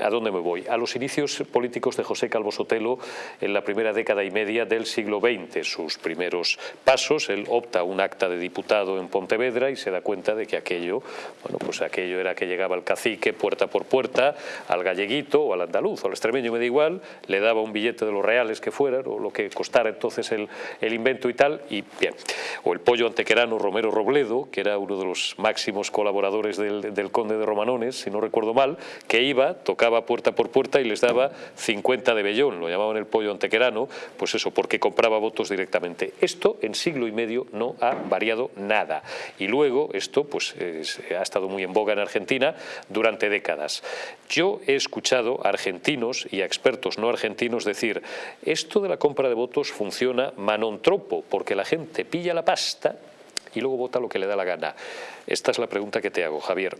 ¿A dónde me voy? A los inicios políticos de José Calvo Sotelo en la primera década y media del siglo XX, sus primeros pasos, él opta un acta de diputado en Pontevedra y se da cuenta de que aquello, bueno, pues aquello era que llegaba el cacique puerta por puerta, al galleguito o al andaluz o al extremeño, me da igual, le daba un billete de los reales que fueran o lo que costara entonces el, el invento y tal, y bien. O el pollo antequerano Romero Robledo, que era uno de los máximos colaboradores del, del conde de Romanones, si no recuerdo mal, que iba, tocaba puerta por puerta y les daba 50 de vellón, lo llamaban el pollo antequerano, pues eso, porque compraba votos directamente. Esto en siglo y medio no ha variado nada. Y luego esto pues ha estado muy en boga en Argentina durante décadas. Yo he escuchado a argentinos y a expertos no argentinos decir esto de la compra de votos funciona manontropo, porque la gente pilla la pasta y luego vota lo que le da la gana. Esta es la pregunta que te hago, Javier.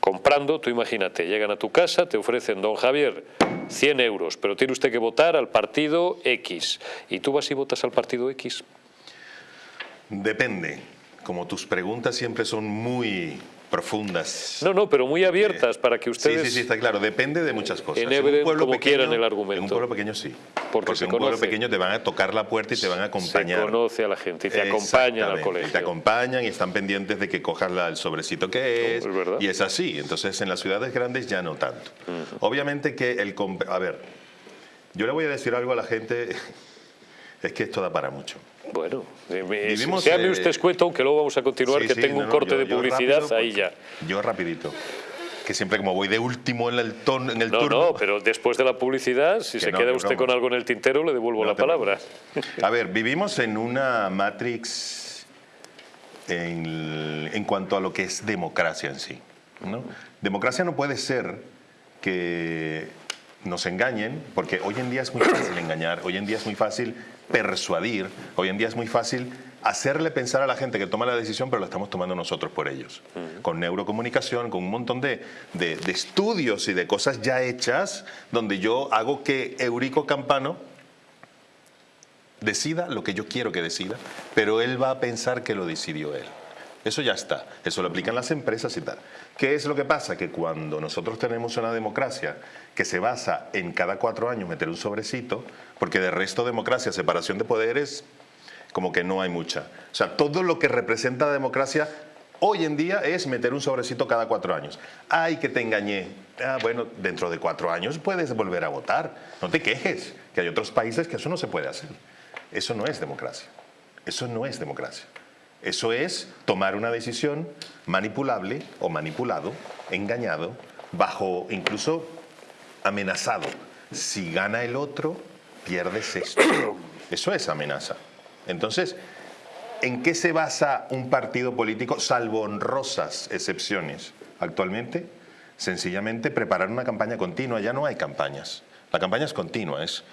Comprando, tú imagínate, llegan a tu casa, te ofrecen, don Javier, 100 euros, pero tiene usted que votar al partido X. ¿Y tú vas y votas al partido X? Depende. Como tus preguntas siempre son muy profundas. No, no, pero muy abiertas para que ustedes... Sí, sí, sí, está claro. Depende de muchas cosas. En un pueblo como quieran el argumento. En un pueblo pequeño sí. Porque, en un pueblo pequeño te van a tocar la puerta y te van a acompañar. Se conoce a la gente y te acompañan al colegio. Y te acompañan y están pendientes de que cojas el sobrecito que es. y es así. Entonces en las ciudades grandes ya no tanto. Obviamente que el... A ver, yo le voy a decir algo a la gente, es que esto da para mucho. Bueno, Vivimos, séame usted escueto, aunque luego vamos a continuar, que tengo un corte de publicidad, ahí ya. Yo rapidito que siempre como voy de último en el, ton, en el no, turno... No, pero después de la publicidad, si se queda usted con algo en el tintero, le devuelvo la palabra. A ver, vivimos en una matrix en, en, cuanto a lo que es democracia en sí. ¿no? Democracia no puede ser que nos engañen, porque hoy en día es muy fácil engañar, hoy en día es muy fácil persuadir, hoy en día es muy fácil hacerle pensar a la gente que toma la decisión, pero la estamos tomando nosotros por ellos. Con neurocomunicación, con un montón de, de, estudios y de cosas ya hechas, donde yo hago que Eurico Campano decida lo que yo quiero que decida, pero él va a pensar que lo decidió él. Eso ya está, eso lo aplican las empresas y tal. ¿Qué es lo que pasa? Que cuando nosotros tenemos una democracia que se basa en cada cuatro años meter un sobrecito, porque de resto democracia, separación de poderes, como que no hay mucha. O sea, todo lo que representa la democracia hoy en día es meter un sobrecito cada cuatro años. Ay, que te engañé. Ah, bueno, dentro de cuatro años puedes volver a votar. No te quejes, que hay otros países que eso no se puede hacer. Eso no es democracia. Eso no es democracia. Eso es tomar una decisión manipulable o manipulado, engañado, bajo incluso amenazado. Si gana el otro, pierdes esto. Eso es amenaza. Entonces, ¿en qué se basa un partido político, salvo honrosas excepciones actualmente? Sencillamente preparar una campaña continua. Ya no hay campañas. La campaña es continua, es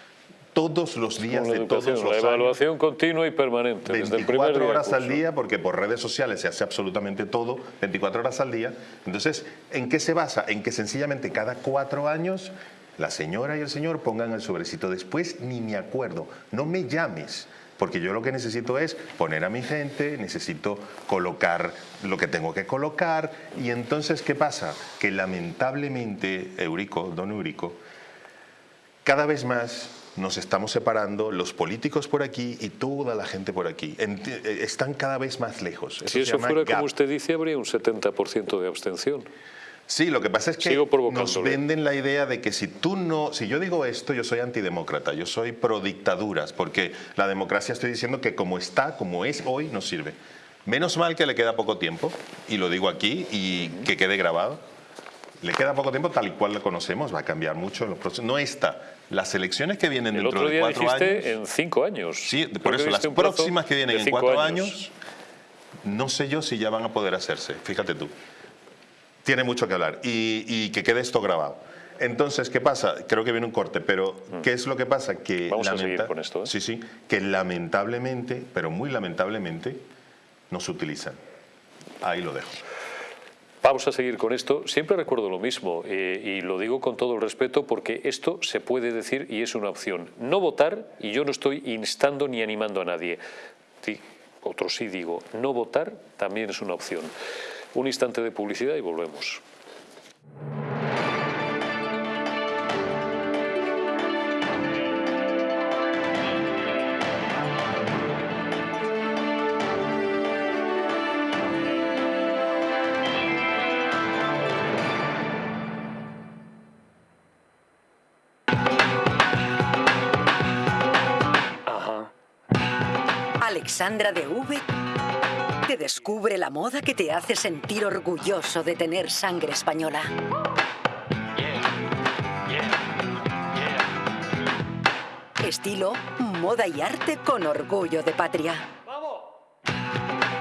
todos los días de todos los La evaluación continua y permanente. 24 horas al día, porque por redes sociales se hace absolutamente todo, 24 horas al día. Entonces, ¿en qué se basa? En que sencillamente cada cuatro años la señora y el señor pongan el sobrecito. Después ni me acuerdo, no me llames porque yo lo que necesito es poner a mi gente, necesito colocar lo que tengo que colocar, y entonces, ¿qué pasa? Que lamentablemente, Eurico, don Eurico, cada vez más nos estamos separando, los políticos por aquí y toda la gente por aquí. Eh, están cada vez más lejos. si eso fuera como usted dice, habría un 70% de abstención. Sí, lo que pasa es que nos venden la idea de que si tú no, si yo digo esto, yo soy antidemócrata, yo soy pro dictaduras, porque la democracia estoy diciendo que como está, como es hoy, no sirve. Menos mal que le queda poco tiempo, y lo digo aquí, y que quede grabado. Le queda poco tiempo tal y cual lo conocemos, va a cambiar mucho en los procesos. No está. Las elecciones que vienen dentro de cuatro años... en cinco años. Sí, por eso las próximas que vienen en cuatro años, no sé yo si ya van a poder hacerse, fíjate tú tiene mucho que hablar y, que quede esto grabado. Entonces, ¿qué pasa? Creo que viene un corte, pero mm. ¿qué es lo que pasa? Que Vamos a seguir con esto. ¿eh? Sí, sí, que lamentablemente, pero muy lamentablemente, no se utilizan. Ahí lo dejo. Vamos a seguir con esto. Siempre recuerdo lo mismo eh, y lo digo con todo el respeto porque esto se puede decir y es una opción. No votar, y yo no estoy instando ni animando a nadie. Sí, otro sí digo, no votar también es una opción. Un instante de publicidad y volvemos. Alexandra de V te descubre la moda que te hace sentir orgulloso de tener sangre española. Estilo, moda y arte con orgullo de patria.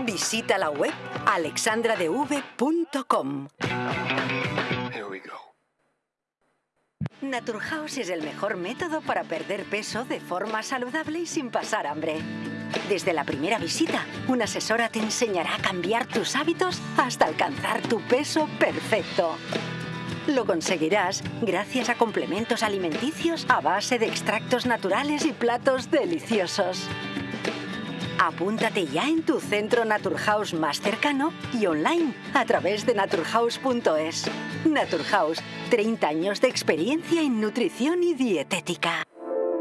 Visita la web alexandradev.com. Naturhaus es el mejor método para perder peso de forma saludable y sin pasar hambre. Desde la primera visita, una asesora te enseñará a cambiar tus hábitos hasta alcanzar tu peso perfecto. Lo conseguirás gracias a complementos alimenticios a base de extractos naturales y platos deliciosos. Apúntate ya en tu centro Naturhaus más cercano y online a través de naturhaus.es. Naturhaus, 30 años de experiencia en nutrición y dietética.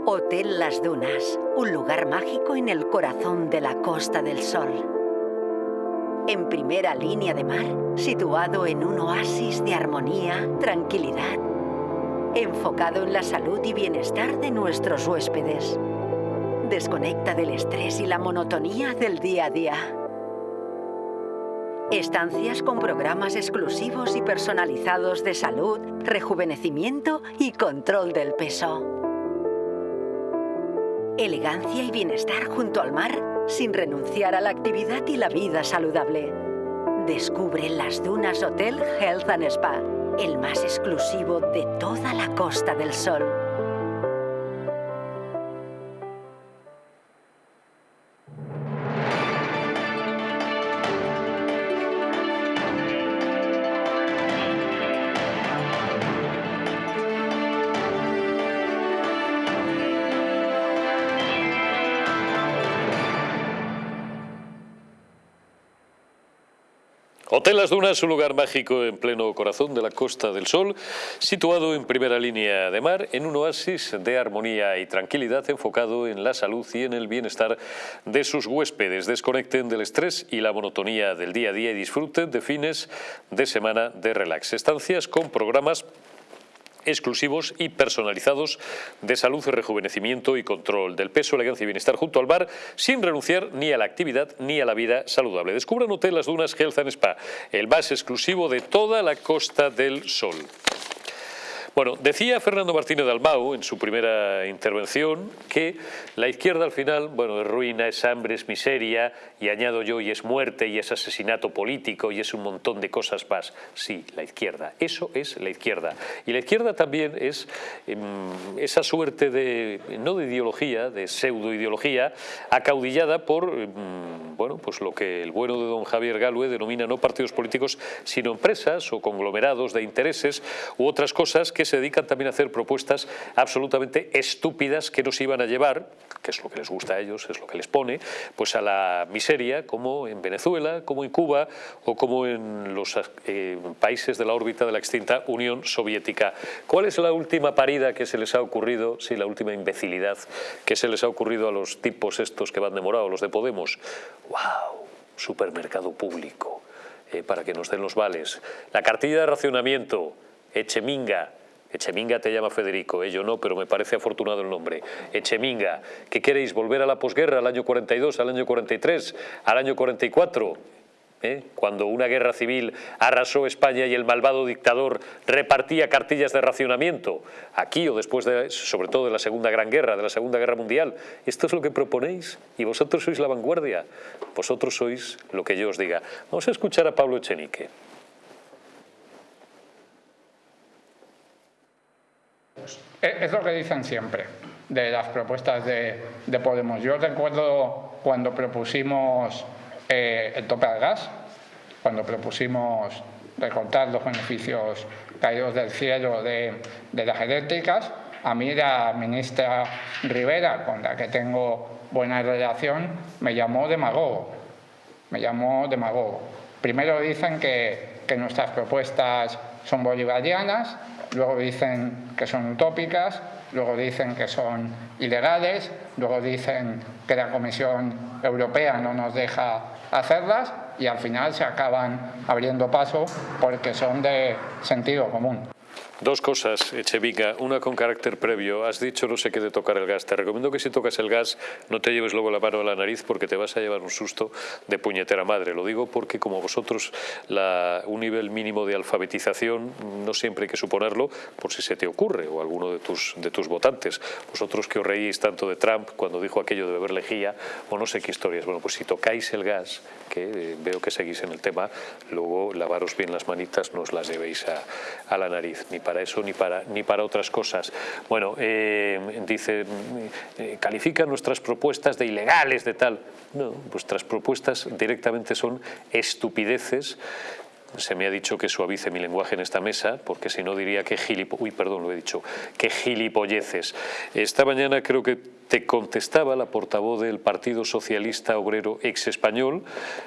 Hotel Las Dunas, un lugar mágico en el corazón de la Costa del Sol. En primera línea de mar, situado en un oasis de armonía, tranquilidad, enfocado en la salud y bienestar de nuestros huéspedes. Desconecta del estrés y la monotonía del día a día. Estancias con programas exclusivos y personalizados de salud, rejuvenecimiento y control del peso elegancia y bienestar junto al mar sin renunciar a la actividad y la vida saludable. Descubre las Dunas Hotel Health and Spa, el más exclusivo de toda la Costa del Sol. Hotel Las Dunas, un lugar mágico en pleno corazón de la Costa del Sol, situado en primera línea de mar, en un oasis de armonía y tranquilidad enfocado en la salud y en el bienestar de sus huéspedes. Desconecten del estrés y la monotonía del día a día y disfruten de fines de semana de relax. Estancias con programas exclusivos y personalizados de salud, rejuvenecimiento y control del peso, elegancia y bienestar junto al bar, sin renunciar ni a la actividad ni a la vida saludable. Descubran Hotel Las Dunas Health and Spa, el más exclusivo de toda la Costa del Sol. Bueno, decía Fernando Martínez Dalmau en su primera intervención que la izquierda al final, bueno, es ruina, es hambre, es miseria, y añado yo, y es muerte, y es asesinato político, y es un montón de cosas más. Sí, la izquierda, eso es la izquierda. Y la izquierda también es em, esa suerte de, no de ideología, de pseudo-ideología, acaudillada por, em, bueno, pues lo que el bueno de don Javier Galue denomina no partidos políticos, sino empresas o conglomerados de intereses u otras cosas que se dedican también a hacer propuestas absolutamente estúpidas que nos iban a llevar, que es lo que les gusta a ellos, es lo que les pone, pues a la miseria, como en Venezuela, como en Cuba o como en los eh, países de la órbita de la extinta Unión Soviética. ¿Cuál es la última parida que se les ha ocurrido, sí, la última imbecilidad que se les ha ocurrido a los tipos estos que van demorados, los de Podemos? ¡Wow! Supermercado público eh, para que nos den los vales. La cartilla de racionamiento, Echeminga, Echeminga te llama Federico, eh, yo no, pero me parece afortunado el nombre. Echeminga, ¿qué queréis? ¿Volver a la posguerra, al año 42, al año 43, al año 44? ¿Eh? cuando una guerra civil arrasó España y el malvado dictador repartía cartillas de racionamiento, aquí o después, de, sobre todo de la Segunda Gran Guerra, de la Segunda Guerra Mundial. Esto es lo que proponéis y vosotros sois la vanguardia, vosotros sois lo que yo os diga. Vamos a escuchar a Pablo Echenique. Es lo que dicen siempre de las propuestas de, de Podemos. Yo recuerdo cuando propusimos eh, el tope al gas, cuando propusimos recortar los beneficios caídos del cielo de, las eléctricas, a mí la ministra Rivera, con la que tengo buena relación, me llamó demagogo. Me llamó demagogo. Primero dicen que, que nuestras propuestas son bolivarianas, luego dicen que son utópicas, luego dicen que son ilegales, luego dicen que la Comisión Europea no nos deja hacerlas y al final se acaban abriendo paso porque son de sentido común. Dos cosas, Echevica. Una con carácter previo. Has dicho no sé qué de tocar el gas. Te recomiendo que si tocas el gas no te lleves luego la mano a la nariz porque te vas a llevar un susto de puñetera madre. Lo digo porque como vosotros la, un nivel mínimo de alfabetización no siempre hay que suponerlo por si se te ocurre o alguno de tus, de tus votantes. Vosotros que os reíais tanto de Trump cuando dijo aquello de beber lejía o no sé qué historias. Bueno, pues si tocáis el gas, que eh, veo que seguís en el tema, luego lavaros bien las manitas, no os las llevéis a, a la nariz para eso ni para, ni para otras cosas. Bueno, eh, dice, eh, califica nuestras propuestas de ilegales, de tal. No, vuestras propuestas directamente son estupideces se me ha dicho que suavice mi lenguaje en esta mesa, porque si no diría que gilipo... Uy, perdón, lo he dicho, que gilipolleces. Esta mañana creo que te contestaba la portavoz del Partido Socialista Obrero ex español.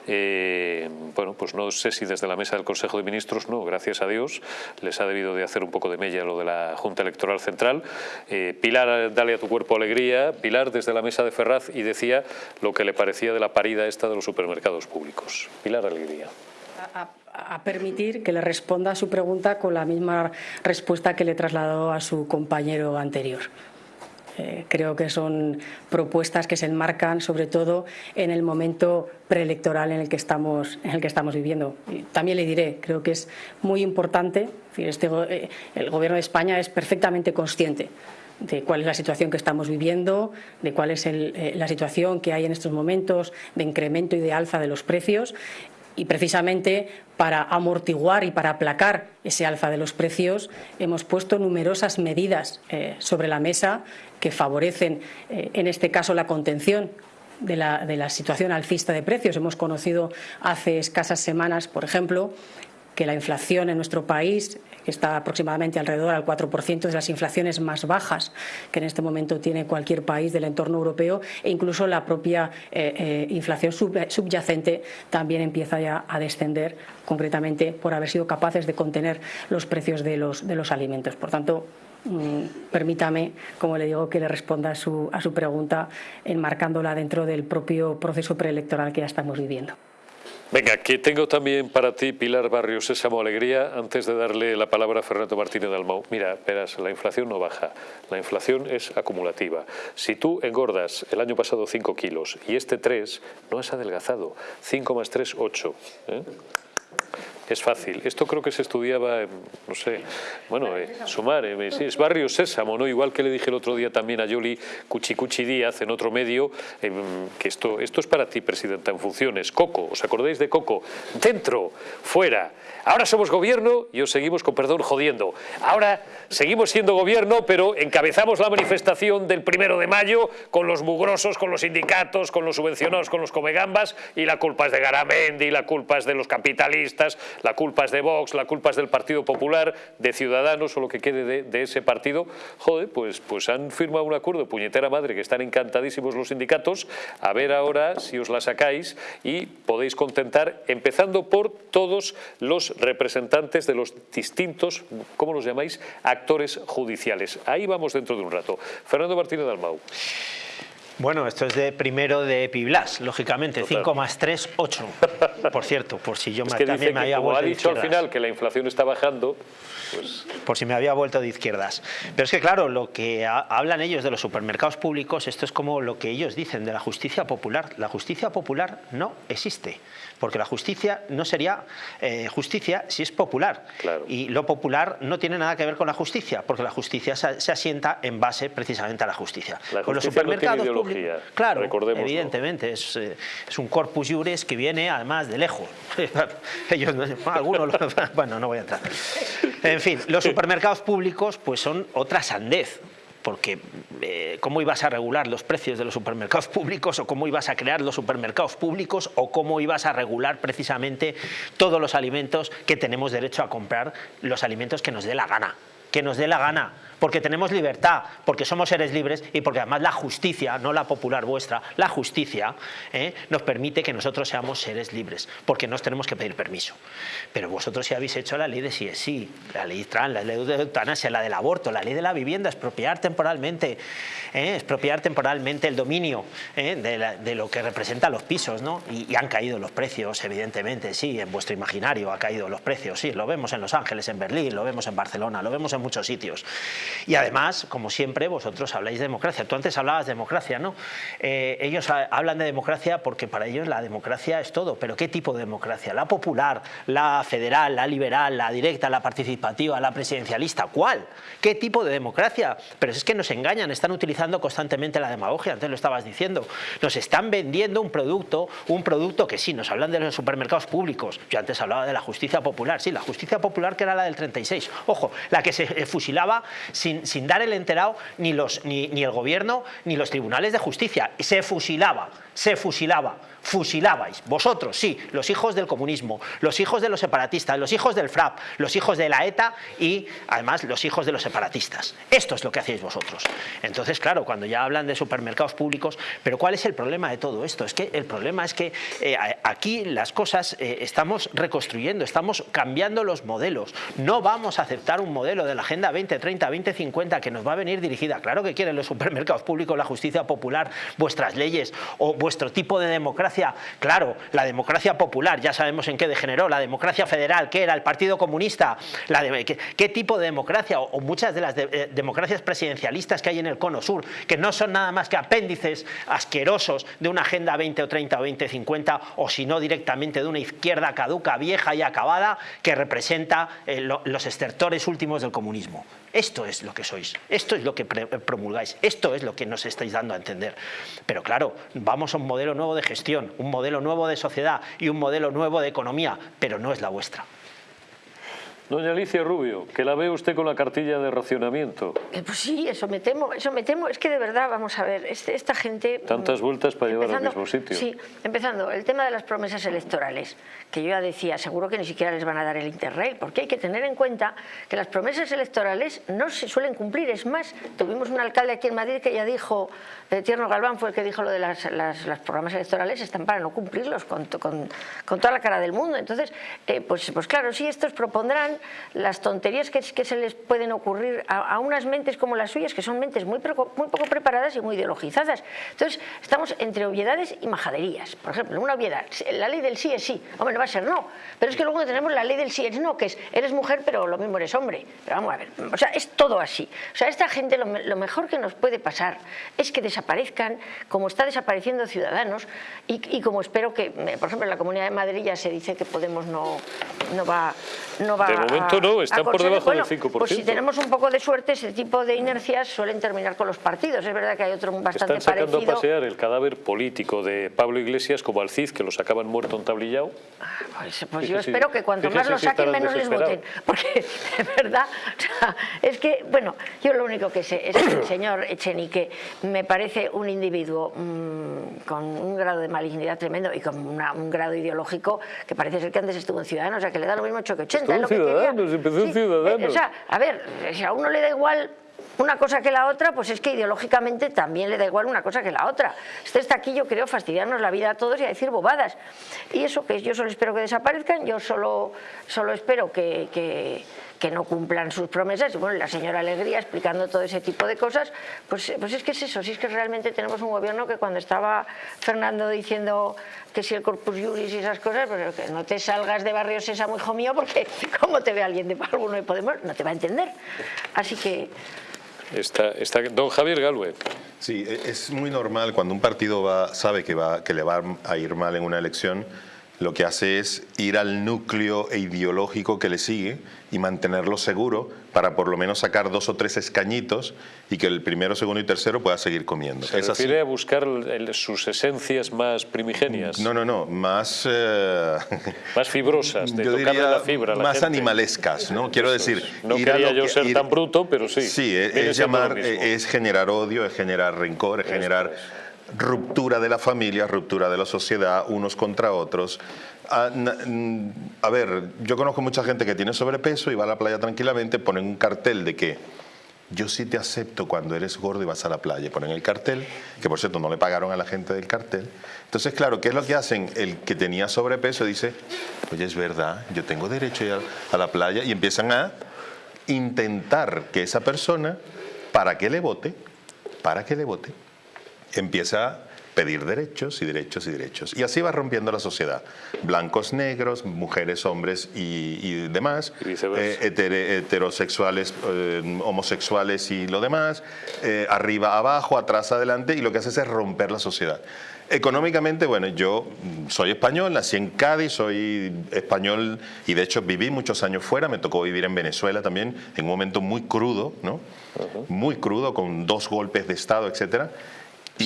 Eh, bueno, pues no sé si desde la mesa del Consejo de Ministros, no, gracias a Dios, les ha debido de hacer un poco de mella lo de la Junta Electoral Central. Eh, Pilar, dale a tu cuerpo alegría. Pilar desde la mesa de Ferraz y decía lo que le parecía de la parida esta de los supermercados públicos. Pilar Alegría a permitir que le responda a su pregunta con la misma respuesta que le trasladó a su compañero anterior. Eh, creo que son propuestas que se enmarcan sobre todo en el momento preelectoral en el que estamos, en el que estamos viviendo. también le diré, creo que es muy importante, este, eh, el Gobierno de España es perfectamente consciente de cuál es la situación que estamos viviendo, de cuál es eh, la situación que hay en estos momentos de incremento y de alza de los precios y precisamente para amortiguar y para aplacar ese alza de los precios hemos puesto numerosas medidas eh, sobre la mesa que favorecen, eh, en este caso, la contención de la, de la, situación alcista de precios. Hemos conocido hace escasas semanas, por ejemplo, que la inflación en nuestro país está aproximadamente alrededor al 4% de las inflaciones más bajas que en este momento tiene cualquier país del entorno europeo e incluso la propia eh, eh, inflación subyacente también empieza ya a descender concretamente por haber sido capaces de contener los precios de los, de los alimentos. Por tanto, mm, permítame, como le digo, que le responda a su, a su pregunta enmarcándola dentro del propio proceso preelectoral que ya estamos viviendo. Venga, que tengo también para ti, Pilar Barrios Sésamo Alegría, antes de darle la palabra a Fernando Martínez Dalmau. Mira, verás, la inflación no baja, la inflación es acumulativa. Si tú engordas el año pasado 5 kilos y este 3, no has adelgazado. 5 más 3, 8 es fácil. Esto creo que se estudiaba, no sé, bueno, eh, sumar, eh, es Barrio Sésamo, ¿no? Igual que le dije el otro día también a Yoli Cuchicuchi Díaz en otro medio, em, que esto, esto es para ti, Presidenta, en funciones. Coco, ¿os acordáis de Coco? Dentro, fuera. Ahora somos gobierno y os seguimos, con perdón, jodiendo. Ahora seguimos siendo gobierno, pero encabezamos la manifestación del primero de mayo con los mugrosos, con los sindicatos, con los subvencionados, con los comegambas, y la culpa es de Garamendi, la culpa es de los capitalistas, la culpa es de Vox, la culpa es del Partido Popular, de Ciudadanos o lo que quede de, ese partido. Joder, pues, pues han firmado un acuerdo, puñetera madre, que están encantadísimos los sindicatos. A ver ahora si os la sacáis y podéis contentar, empezando por todos los representantes de los distintos, ¿cómo los llamáis?, actores judiciales. Ahí vamos dentro de un rato. Fernando Martínez Dalmau. Bueno, esto es de primero de Piblas, lógicamente, 5 más 3, 8. Por cierto, por si yo es que también me había como vuelto ha dicho de al final que la inflación está bajando, pues por si me había vuelto de izquierdas. Pero es que claro, lo que ha- hablan ellos de los supermercados públicos, esto es como lo que ellos dicen de la justicia popular. La justicia popular no existe, porque la justicia no sería eh, justicia si es popular. Claro. Y lo popular no tiene nada que ver con la justicia, porque la justicia se, se asienta en base precisamente a la justicia. La Con los justicia no supermercados ideología, claro, evidentemente, es, eh, es un corpus iuris que viene además de lejos. Ellos, no- algunos, bueno, no voy a entrar. En fin, los supermercados públicos pues son otra sandez. Porque eh, ¿cómo ibas a regular los precios de los supermercados públicos o cómo ibas a crear los supermercados públicos o cómo ibas a regular precisamente todos los alimentos que tenemos derecho a comprar, los alimentos que nos dé la gana? Que nos dé la gana, porque tenemos libertad, porque somos seres libres y porque además la justicia, no la popular vuestra, la justicia ¿eh? nos permite que nosotros seamos seres libres, porque nos tenemos que pedir permiso. Pero vosotros sí habéis hecho la ley de sí sí, la ley trans, la ley de eutanasia, la del aborto, la ley de la vivienda, expropiar temporalmente, ¿eh? expropiar temporalmente el dominio ¿eh? de, de lo que representan los pisos, ¿no? Y, y han caído los precios, evidentemente, sí, en vuestro imaginario ha caído los precios, sí, lo vemos en Los Ángeles, en Berlín, lo vemos en Barcelona, lo vemos en muchos sitios. Y además, como siempre, vosotros habláis de democracia. Tú antes hablabas de democracia, ¿no? Eh, ellos ha- hablan de democracia porque para ellos la democracia es todo. ¿Pero qué tipo de democracia? ¿La popular, la federal, la liberal, la directa, la participativa, la presidencialista? ¿Cuál? ¿Qué tipo de democracia? Pero es que nos engañan, están utilizando constantemente la demagogia, antes lo estabas diciendo. Nos están vendiendo un producto, un producto que sí, nos hablan de los supermercados públicos. Yo antes hablaba de la justicia popular, sí, la justicia popular que era la del 36. Ojo, la que se eh, fusilaba sin, sin dar el enterado ni, los, ni, ni el gobierno ni los tribunales de justicia. Se fusilaba, se fusilaba. Fusilabais, vosotros, sí, los hijos del comunismo, los hijos de los separatistas, los hijos del FRAP, los hijos de la ETA y además los hijos de los separatistas. Esto es lo que hacéis vosotros. Entonces, claro, cuando ya hablan de supermercados públicos, pero ¿cuál es el problema de todo esto? Es que el problema es que eh, aquí las cosas eh, estamos reconstruyendo, estamos cambiando los modelos. No vamos a aceptar un modelo de la Agenda 2030, 2050 que nos va a venir dirigida. Claro que quieren los supermercados públicos, la justicia popular, vuestras leyes o vuestro tipo de democracia. Claro, la democracia popular, ya sabemos en qué degeneró, la democracia federal, ¿qué era? El Partido Comunista. La de- ¿qué, qué tipo de democracia? O, muchas de las eh, democracias presidencialistas que hay en el cono sur, que no son nada más que apéndices asquerosos de una Agenda 20 o 30 o 2050, o si no directamente de una izquierda caduca, vieja y acabada, que representa eh, lo- los estertores últimos del comunismo. Esto es lo que sois, esto es lo que promulgáis, esto es lo que nos estáis dando a entender. Pero claro, vamos a un modelo nuevo de gestión, un modelo nuevo de sociedad y un modelo nuevo de economía, pero no es la vuestra. Doña Alicia Rubio, que la ve usted con la cartilla de racionamiento. Eh, Pues sí, eso me temo, eso me temo. Es que de verdad, vamos a ver, este- esta gente... Tantas vueltas para llevar al mismo sitio. Sí, empezando, el tema de las promesas electorales, que yo ya decía, seguro que ni siquiera les van a dar el Interrail, porque hay que tener en cuenta que las promesas electorales no se suelen cumplir. Es más, tuvimos un alcalde aquí en Madrid que ya dijo, eh, Tierno Galván fue el que dijo lo de las, las- las programas electorales están para no cumplirlos con, con- con toda la cara del mundo. Entonces, eh, pues, pues claro, sí, estos propondrán las tonterías que, que se les pueden ocurrir a, a unas mentes como las suyas, que son mentes muy, preco- muy poco preparadas y muy ideologizadas. Entonces, estamos entre obviedades y majaderías. Por ejemplo, una obviedad, la ley del sí es sí. Hombre, no va a ser no. Pero es que luego tenemos la ley del sí es no, que es eres mujer, pero lo mismo eres hombre. Pero vamos a ver, o sea, es todo así. O sea, esta gente lo, lo mejor que nos puede pasar es que desaparezcan como está desapareciendo Ciudadanos y, y como espero que, por ejemplo, en la Comunidad de Madrid ya se dice que Podemos no, no va, no va De momento a- no, están por debajo del bueno, 5%. Pues si tenemos un poco de suerte, ese tipo de inercias suelen terminar con los partidos. Es verdad que hay otro bastante Están sacando parecido. a pasear el cadáver político de Pablo Iglesias como al Cid, que lo sacaban muerto entablillado. Pues, pues Fíjese yo espero que cuanto más lo saquen, menos les voten. Porque, de verdad, o sea, es que, bueno, yo lo único que sé es que el señor Echenique me parece un individuo mm, con un grado de malignidad tremendo y con una- un grado ideológico que parece ser que antes estuvo en Ciudadanos, o sea, que le da lo mismo 8 que 80. Estuvo en es lo que quería. Empezó Sí, eh, O sea, a ver, si a uno le da igual una cosa que la otra, pues es que ideológicamente también le da igual una cosa que la otra. Este está aquí, yo creo, fastidiarnos la vida a todos y a decir bobadas. Y eso que yo solo espero que desaparezcan, yo solo, solo espero que, que- que no cumplan sus promesas. Y bueno, la señora Alegría explicando todo ese tipo de cosas, pues, pues es que es eso, si es que realmente tenemos un gobierno que cuando estaba Fernando diciendo que si el Corpus Juris y esas cosas, pues que no te salgas de Barrio Sésamo, hijo mío, porque como te ve alguien de alguno de Podemos, no te va a entender. Así que... Está, está, don Javier Galvez. Sí, e, es muy normal cuando un partido va, sabe que, va, que le va a ir mal en una elección, lo que hace es ir al núcleo ideológico que le sigue y mantenerlo seguro para por lo menos sacar dos o tres escañitos y que el primero, segundo y tercero pueda seguir comiendo. ¿Se refiere a buscar sus esencias más primigenias? No, no, no, más... Eh, más fibrosas, de la fibra Más animalescas, ¿no? Quiero decir... No quería yo ser tan bruto, pero sí. Sí, es, llamar, es generar odio, es generar rencor, es generar ruptura de la familia, ruptura de la sociedad, unos contra otros. Ah, a, ver, yo conozco mucha gente que tiene sobrepeso y va a la playa tranquilamente, ponen un cartel de que yo sí te acepto cuando eres gordo y vas a la playa. Ponen el cartel, que por cierto no le pagaron a la gente del cartel. Entonces, claro, ¿qué es lo que hacen? El que tenía sobrepeso dice, oye, es verdad, yo tengo derecho a ir a la playa y empiezan a intentar que esa persona, para que le vote, para que le vote, empieza a pedir derechos y derechos y derechos. Y así va rompiendo la sociedad. Blancos, negros, mujeres, hombres y, demás, eh, heterosexuales, eh, homosexuales y lo demás, eh, arriba, abajo, atrás, adelante, y lo que hace es romper la sociedad. Económicamente, bueno, yo soy español, nací en Cádiz, soy español y de hecho viví muchos años fuera, me tocó vivir en Venezuela también, en un momento muy crudo, ¿no? Muy crudo, con dos golpes de Estado, etcétera.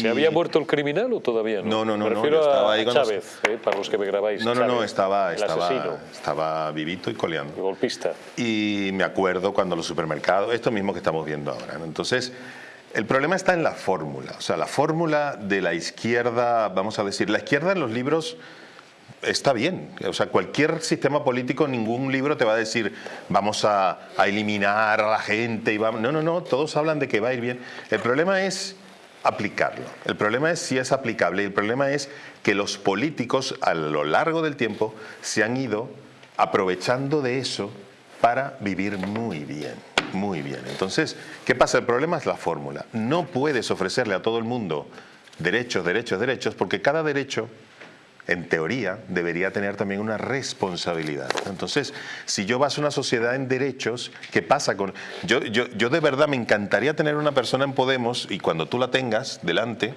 ¿Se había muerto el criminal o todavía no? No, no, no. estaba ahí Chávez, eh, para los que me grabáis. No, no, no, estaba, estaba, estaba vivito y coleando. golpista. Y me acuerdo cuando los supermercados, esto mismo que estamos viendo ahora. Entonces, el problema está en la fórmula. O sea, la fórmula de la izquierda, vamos a decir, la izquierda en los libros está bien. O sea, cualquier sistema político, ningún libro te va a decir vamos a, a, eliminar a la gente y vamos. No, no, no, todos hablan de que va a ir bien. El problema es aplicarlo. El problema es si es aplicable y el problema es que los políticos a lo largo del tiempo se han ido aprovechando de eso para vivir muy bien, muy bien. Entonces, ¿qué pasa? El problema es la fórmula. No puedes ofrecerle a todo el mundo derechos, derechos, derechos, porque cada derecho en teoría, debería tener también una responsabilidad. Entonces, si yo baso una sociedad en derechos, ¿qué pasa con...? Yo, yo, yo de verdad me encantaría tener una persona en Podemos y cuando tú la tengas delante,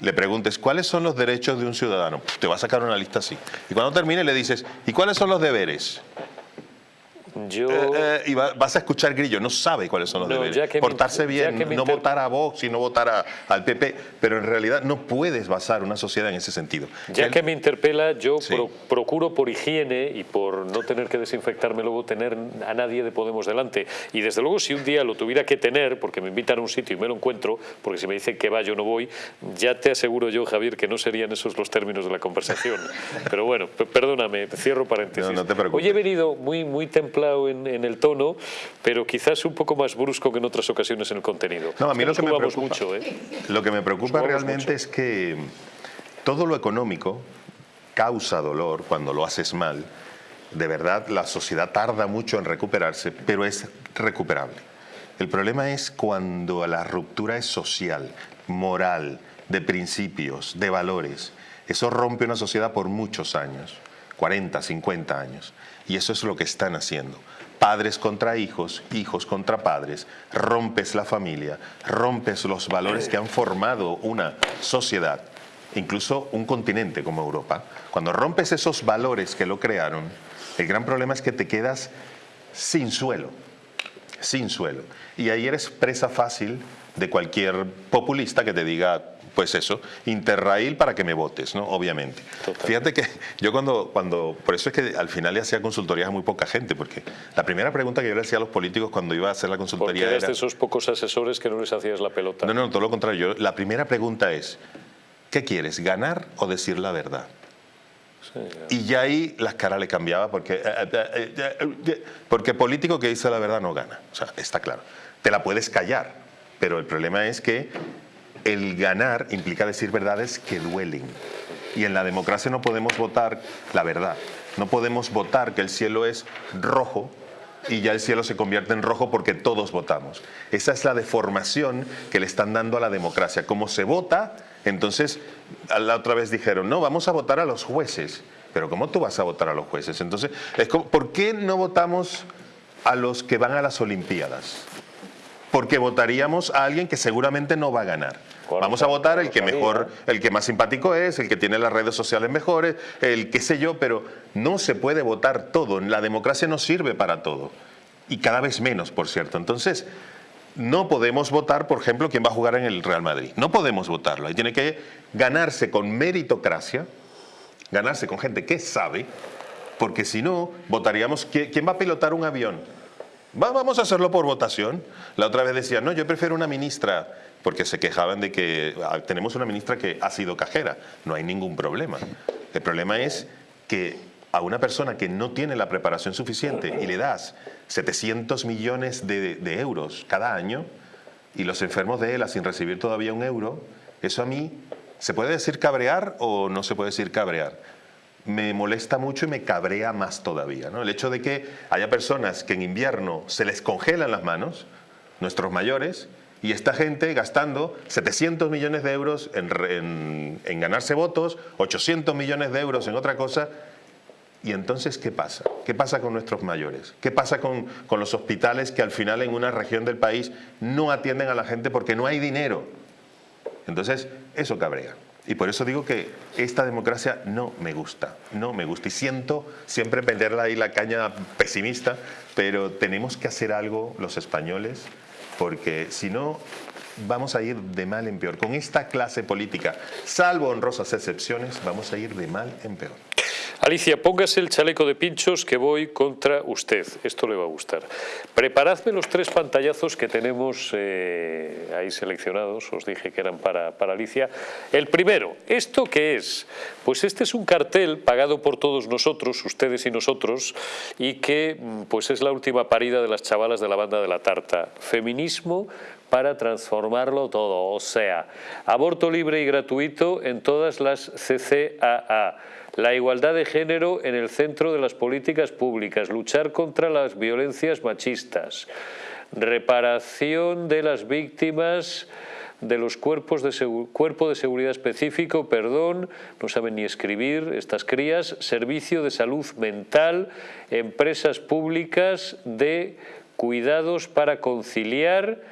le preguntes cuáles son los derechos de un ciudadano. Te va a sacar una lista así. Y cuando termine le dices, ¿y cuáles son los deberes? Yo... Eh, eh, y vas a escuchar Grillo, no sabe cuáles son los deberes. Portarse bien, no votar a Vox y no votar al PP, pero en realidad no puedes basar una sociedad en ese sentido. Ya que me interpela, yo procuro por higiene y por no tener que desinfectarme luego tener a nadie de Podemos delante. Y desde luego si un día lo tuviera que tener, porque me invitan a un sitio y me lo encuentro, porque si me dicen que va yo no voy, ya te aseguro yo, Javier, que no serían esos los términos de la conversación. pero bueno, perdóname, cierro paréntesis. No, no te preocupes. Hoy he venido muy, muy templado en, el tono, pero quizás un poco más brusco que en otras ocasiones en el contenido. No, a mí lo que, me preocupa, mucho, ¿eh? lo que me preocupa realmente es que todo lo económico causa dolor cuando lo haces mal. De verdad, la sociedad tarda mucho en recuperarse, pero es recuperable. El problema es cuando la ruptura es social, moral, de principios, de valores. Eso rompe una sociedad por muchos años, 40, 50 años. Y eso es lo que están haciendo. Padres contra hijos, hijos contra padres, rompes la familia, rompes los valores que han formado una sociedad, incluso un continente como Europa. Cuando rompes esos valores que lo crearon, el gran problema es que te quedas sin suelo, sin suelo. Y ahí eres presa fácil de cualquier populista que te diga pues eso, Interrail para que me votes, ¿no? Obviamente. Fíjate que yo cuando, cuando, por eso es que al final le hacía consultorías a muy poca gente, porque la primera pregunta que yo le hacía a los políticos cuando iba a hacer la consultoría era... de esos pocos asesores que no les hacías la pelota. No, no, todo lo contrario. la primera pregunta es, ¿qué quieres, ganar o decir la verdad? y ya ahí las caras le cambiaba porque, eh, eh, eh, porque político que dice la verdad no gana. O sea, está claro. Te la puedes callar, pero el problema es que el ganar implica decir verdades que duelen. Y en la democracia no podemos votar la verdad. No podemos votar que el cielo es rojo y ya el cielo se convierte en rojo porque todos votamos. Esa es la deformación que le están dando a la democracia. Como se vota, entonces la otra vez dijeron, no, vamos a votar a los jueces. Pero ¿cómo tú vas a votar a los jueces? Entonces, es ¿por qué no votamos a los que van a las Olimpiadas? Porque votaríamos a alguien que seguramente no va a ganar. Vamos a votar el que mejor, el que más simpático es, el que tiene las redes sociales mejores, el qué sé yo, pero no se puede votar todo. La democracia no sirve para todo. Y cada vez menos, por cierto. Entonces, no podemos votar, por ejemplo, quién va a jugar en el Real Madrid. No podemos votarlo. Ahí tiene que ganarse con meritocracia, ganarse con gente que sabe, porque si no, votaríamos quién va a pilotar un avión. Vamos a hacerlo por votación. La otra vez decía, no, yo prefiero una ministra porque se quejaban de que ah, tenemos una ministra que ha sido cajera. No hay ningún problema. El problema es que a una persona que no tiene la preparación suficiente y le das 700 millones de, euros cada año y los enfermos de ELA sin recibir todavía un euro, eso a mí, ¿se puede decir cabrear o no se puede decir cabrear? Me molesta mucho y me cabrea más todavía. ¿no? El hecho de que haya personas que en invierno se les congelan las manos, nuestros mayores, y esta gente gastando 700 millones de euros en, ganarse votos, 800 millones de euros en otra cosa. ¿Y entonces qué pasa? ¿Qué pasa con nuestros mayores? ¿Qué pasa con, con los hospitales que al final en una región del país no atienden a la gente porque no hay dinero? Entonces, eso cabrea. Y por eso digo que esta democracia no me gusta, no me gusta. Y siento siempre venderla ahí la caña pesimista, pero tenemos que hacer algo los españoles porque si no vamos a ir de mal en peor. Con esta clase política, salvo honrosas excepciones, vamos a ir de mal en peor. Alicia, póngase el chaleco de pinchos que voy contra usted. Esto le va a gustar. Preparadme los tres pantallazos que tenemos eh, ahí seleccionados. Os dije que eran para, para Alicia. El primero, ¿esto qué es? Pues este es un cartel pagado por todos nosotros, ustedes y nosotros, y que mm, pues es la última parida de las chavalas de la banda de la tarta. Feminismo para transformarlo todo, o sea, aborto libre y gratuito en todas las CCAA la igualdad de género en el centro de las políticas públicas, luchar contra las violencias machistas, reparación de las víctimas de los cuerpos de cuerpo de seguridad específico, perdón, no saben ni escribir estas crías, servicio de salud mental, empresas públicas de cuidados para conciliar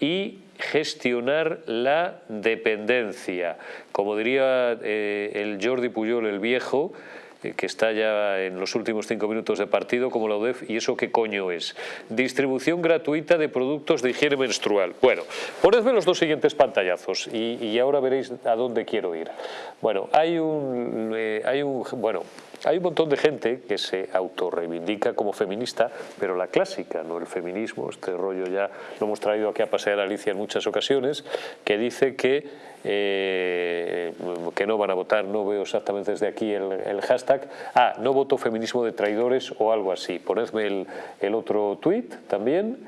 y gestionar la dependencia. Como diría eh, el Jordi Puyol, el viejo, que está ya en los últimos cinco minutos de partido, como la UDEF, ¿y eso qué coño es? Distribución gratuita de productos de higiene menstrual. Bueno, ponedme los dos siguientes pantallazos y, ahora veréis a dónde quiero ir. Bueno, hay un, eh, hay un bueno, hay un montón de gente que se autorreivindica como feminista, pero la clásica, no el feminismo, este rollo ya lo hemos traído aquí a pasear a Alicia en muchas ocasiones, que dice que, eh, que no van a votar, no veo exactamente desde aquí el, hashtag, ah, no voto feminismo de traidores o algo así. Ponedme el, el otro tuit también.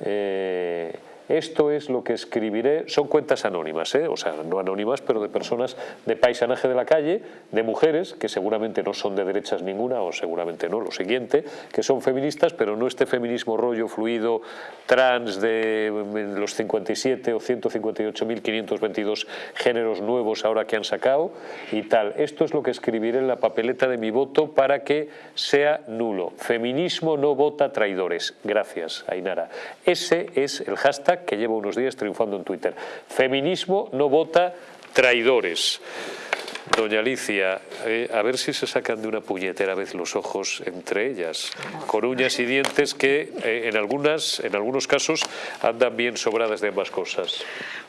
Eh, esto es lo que escribiré, son cuentas anónimas, ¿eh? o sea, no anónimas, pero de personas de paisanaje de la calle, de mujeres, que seguramente no son de derechas ninguna, o seguramente no, lo siguiente, que son feministas, pero no este feminismo rollo fluido trans de los 57 o 158.522 géneros nuevos ahora que han sacado y tal. Esto es lo que escribiré en la papeleta de mi voto para que sea nulo. Feminismo no vota traidores. Gracias, Ainara. Ese es el hashtag que lleva unos días triunfando en Twitter. Feminismo no vota traidores. Doña Alicia, eh, a ver si se sacan de una puñetera vez los ojos entre ellas, con uñas y dientes que eh, en, algunas, en algunos casos andan bien sobradas de ambas cosas.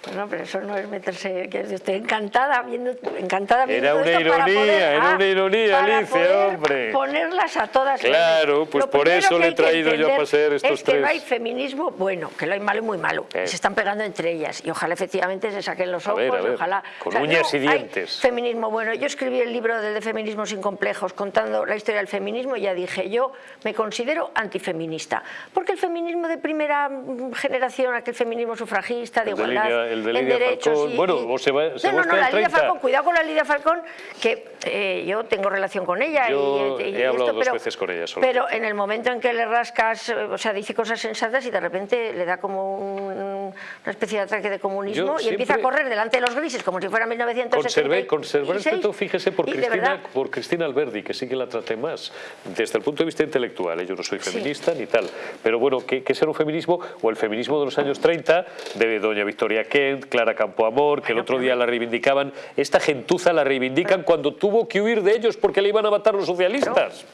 Bueno, pero eso no es meterse, que estoy encantada viendo, encantada viendo Era una ironía, era una ironía, Alicia, hombre. ponerlas a todas. Claro, pues por eso le he traído yo a pasar estos es que no hay feminismo bueno, que lo hay malo y muy malo. Eh. Se están pegando entre ellas y ojalá efectivamente se saquen los ojos, ojalá... Con uñas y dientes. feminismo bueno. Yo escribí el libro de, de Feminismo sin complejos contando la historia del feminismo y ya dije, yo me considero antifeminista. Porque el feminismo de primera generación, aquel feminismo sufragista, de igualdad el de Lidia Falcón. bueno, o se va, se no, no, no, la Lidia Falcón, cuidado con la Lidia Falcón, que eh, yo tengo relación con ella. Yo y, he hablado dos veces con ella solo. Pero en el momento en que le rascas, o sea, dice cosas sensatas y de repente le da como una especie de ataque de comunismo y empieza a correr delante de los grises como si fuera 1976. Conservé, conservé fíjese, por Cristina, por Cristina Alberdi, que sí que la traté más, desde el punto de vista intelectual. ¿eh? Yo no soy feminista ni tal, pero bueno, ¿qué, qué será un feminismo? O el feminismo de los años 30, de doña Victoria Kent, Clara Campoamor, que el otro día la reivindicaban. Esta gentuza la reivindican cuando tuvo que huir de ellos porque le iban a matar los socialistas.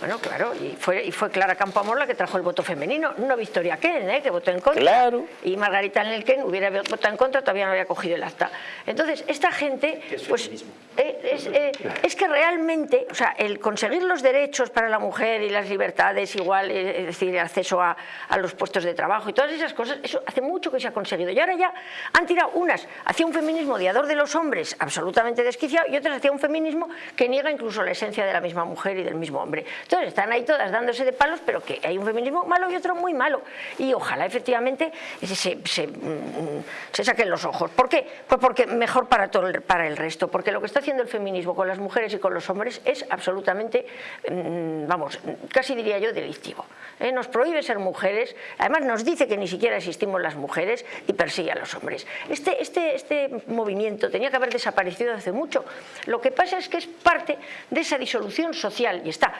Bueno, claro, y fue, y fue Clara Campoamor la que trajo el voto femenino, no Victoria Ken, ¿eh? que votó en contra. Claro. Y Margarita Nelken hubiera votado en contra, todavía no había cogido el acta. Entonces, esta gente, pues, eh, eh, es, que realmente, o sea, el conseguir los derechos para la mujer y las libertades igual, es decir, el acceso a, a los puestos de trabajo y todas esas cosas, eso hace mucho que se ha conseguido. Y ahora ya han tirado unas hacia un feminismo odiador de los hombres, absolutamente desquiciado, y otras hacia un feminismo que niega incluso la esencia de la misma mujer y del mismo hombre están ahí todas dándose de palos, pero que hay un feminismo malo y otro muy malo. Y ojalá efectivamente se, se, mm, se saquen los ojos. ¿Por qué? Pues porque mejor para, todo el, para el resto, porque lo que está haciendo el feminismo con las mujeres y con los hombres es absolutamente, mm, vamos, casi diría yo, delictivo. ¿eh? Nos prohíbe ser mujeres, además nos dice que ni siquiera existimos las mujeres y persigue a los hombres. Este, este, este movimiento tenía que haber desaparecido hace mucho. Lo que pasa es que es parte de esa disolución social y está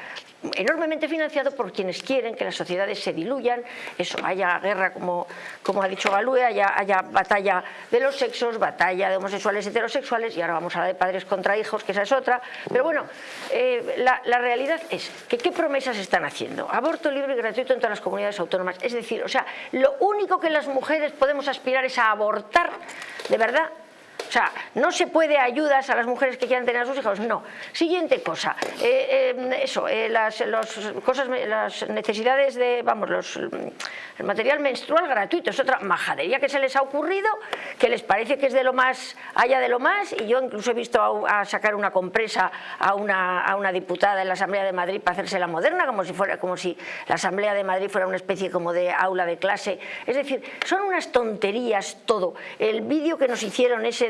enormemente financiado por quienes quieren que las sociedades se diluyan, eso, haya guerra, como, como ha dicho Galúe, haya, haya batalla de los sexos, batalla de homosexuales heterosexuales, y ahora vamos a hablar de padres contra hijos, que esa es otra, pero bueno, eh, la, la, realidad es que ¿qué promesas están haciendo? Aborto libre y gratuito en todas las comunidades autónomas, es decir, o sea, lo único que las mujeres podemos aspirar es a abortar, de verdad, sea, no se puede ayudas a las mujeres que quieran tener a sus hijos, no. Siguiente cosa, eh, eh, eso, eh, las, cosas, las necesidades de, vamos, los, el material menstrual gratuito, es otra majadería que se les ha ocurrido, que les parece que es de lo más, allá de lo más, y yo incluso he visto a, sacar una compresa a una, a una, diputada en la Asamblea de Madrid para hacerse la moderna, como si, fuera, como si la Asamblea de Madrid fuera una especie como de aula de clase. Es decir, son unas tonterías todo. El vídeo que nos hicieron ese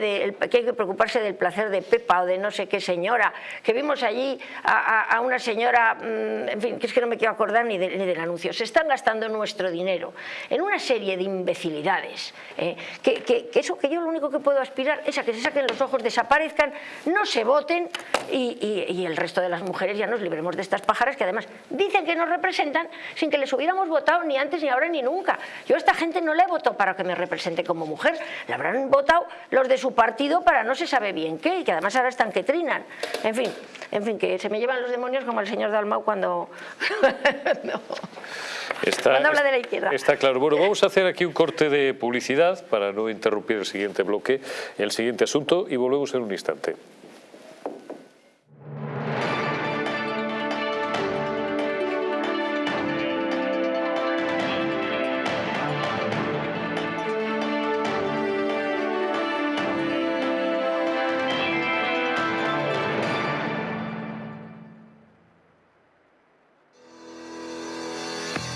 que hay que preocuparse del placer de Pepa o de no sé qué señora, que vimos allí a, una señora, mm, en fin, que es que no me quiero acordar ni, del anuncio, se están gastando nuestro dinero en una serie de imbecilidades, ¿eh? que, eso que yo lo único que puedo aspirar es a que se saquen los ojos, desaparezcan, no se voten y, el resto de las mujeres ya nos libremos de estas pájaras que además dicen que nos representan sin que les hubiéramos votado ni antes, ni ahora, ni nunca. Yo a esta gente no le he votado para que me represente como mujer, le habrán votado los de su partido para no se sabe bien qué, y que además ahora están que trinan. En fin, en fin, que se me llevan los demonios como el señor Dalmau cuando... Está, habla de la izquierda. Está claro. Bueno, vamos a hacer aquí un corte de publicidad para no interrumpir el siguiente bloque, el siguiente asunto, y volvemos en un instante.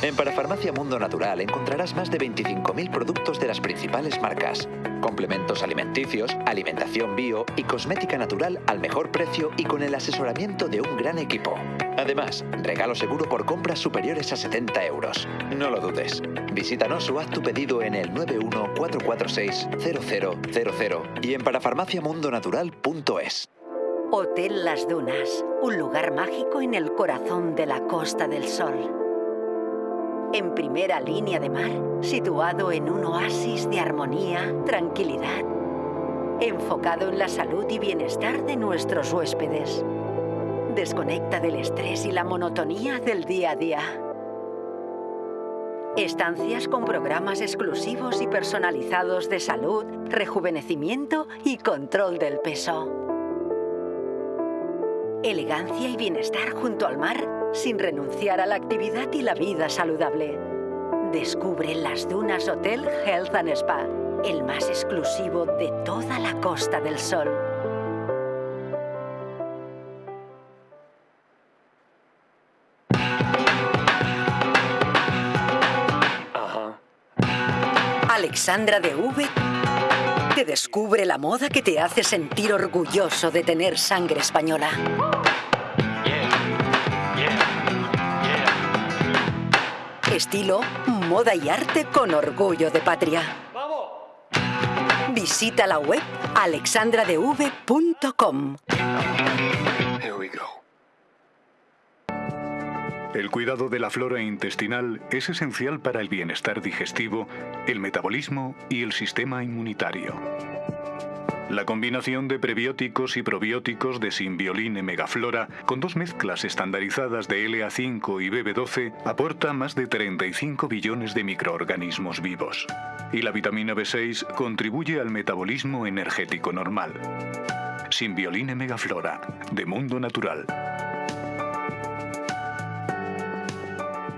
En Parafarmacia Mundo Natural encontrarás más de 25.000 productos de las principales marcas, complementos alimenticios, alimentación bio y cosmética natural al mejor precio y con el asesoramiento de un gran equipo. Además, regalo seguro por compras superiores a 70 euros. No lo dudes. Visítanos o haz tu pedido en el 914460000 y en parafarmaciamundonatural.es. Hotel Las Dunas, un lugar mágico en el corazón de la Costa del Sol en primera línea de mar, situado en un oasis de armonía, tranquilidad, enfocado en la salud y bienestar de nuestros huéspedes. Desconecta del estrés y la monotonía del día a día. Estancias con programas exclusivos y personalizados de salud, rejuvenecimiento y control del peso. Elegancia y bienestar junto al mar sin renunciar a la actividad y la vida saludable. Descubre las Dunas Hotel Health and Spa, el más exclusivo de toda la Costa del Sol. Alexandra de V que descubre la moda que te hace sentir orgulloso de tener sangre española. Estilo, moda y arte con orgullo de patria. Visita la web alexandradev.com. El cuidado de la flora intestinal es esencial para el bienestar digestivo, el metabolismo y el sistema inmunitario. La combinación de prebióticos y probióticos de Symbioline Megaflora con dos mezclas estandarizadas de LA5 y BB12 aporta más de 35 billones de microorganismos vivos. Y la vitamina B6 contribuye al metabolismo energético normal. Symbioline Megaflora, de Mundo Natural.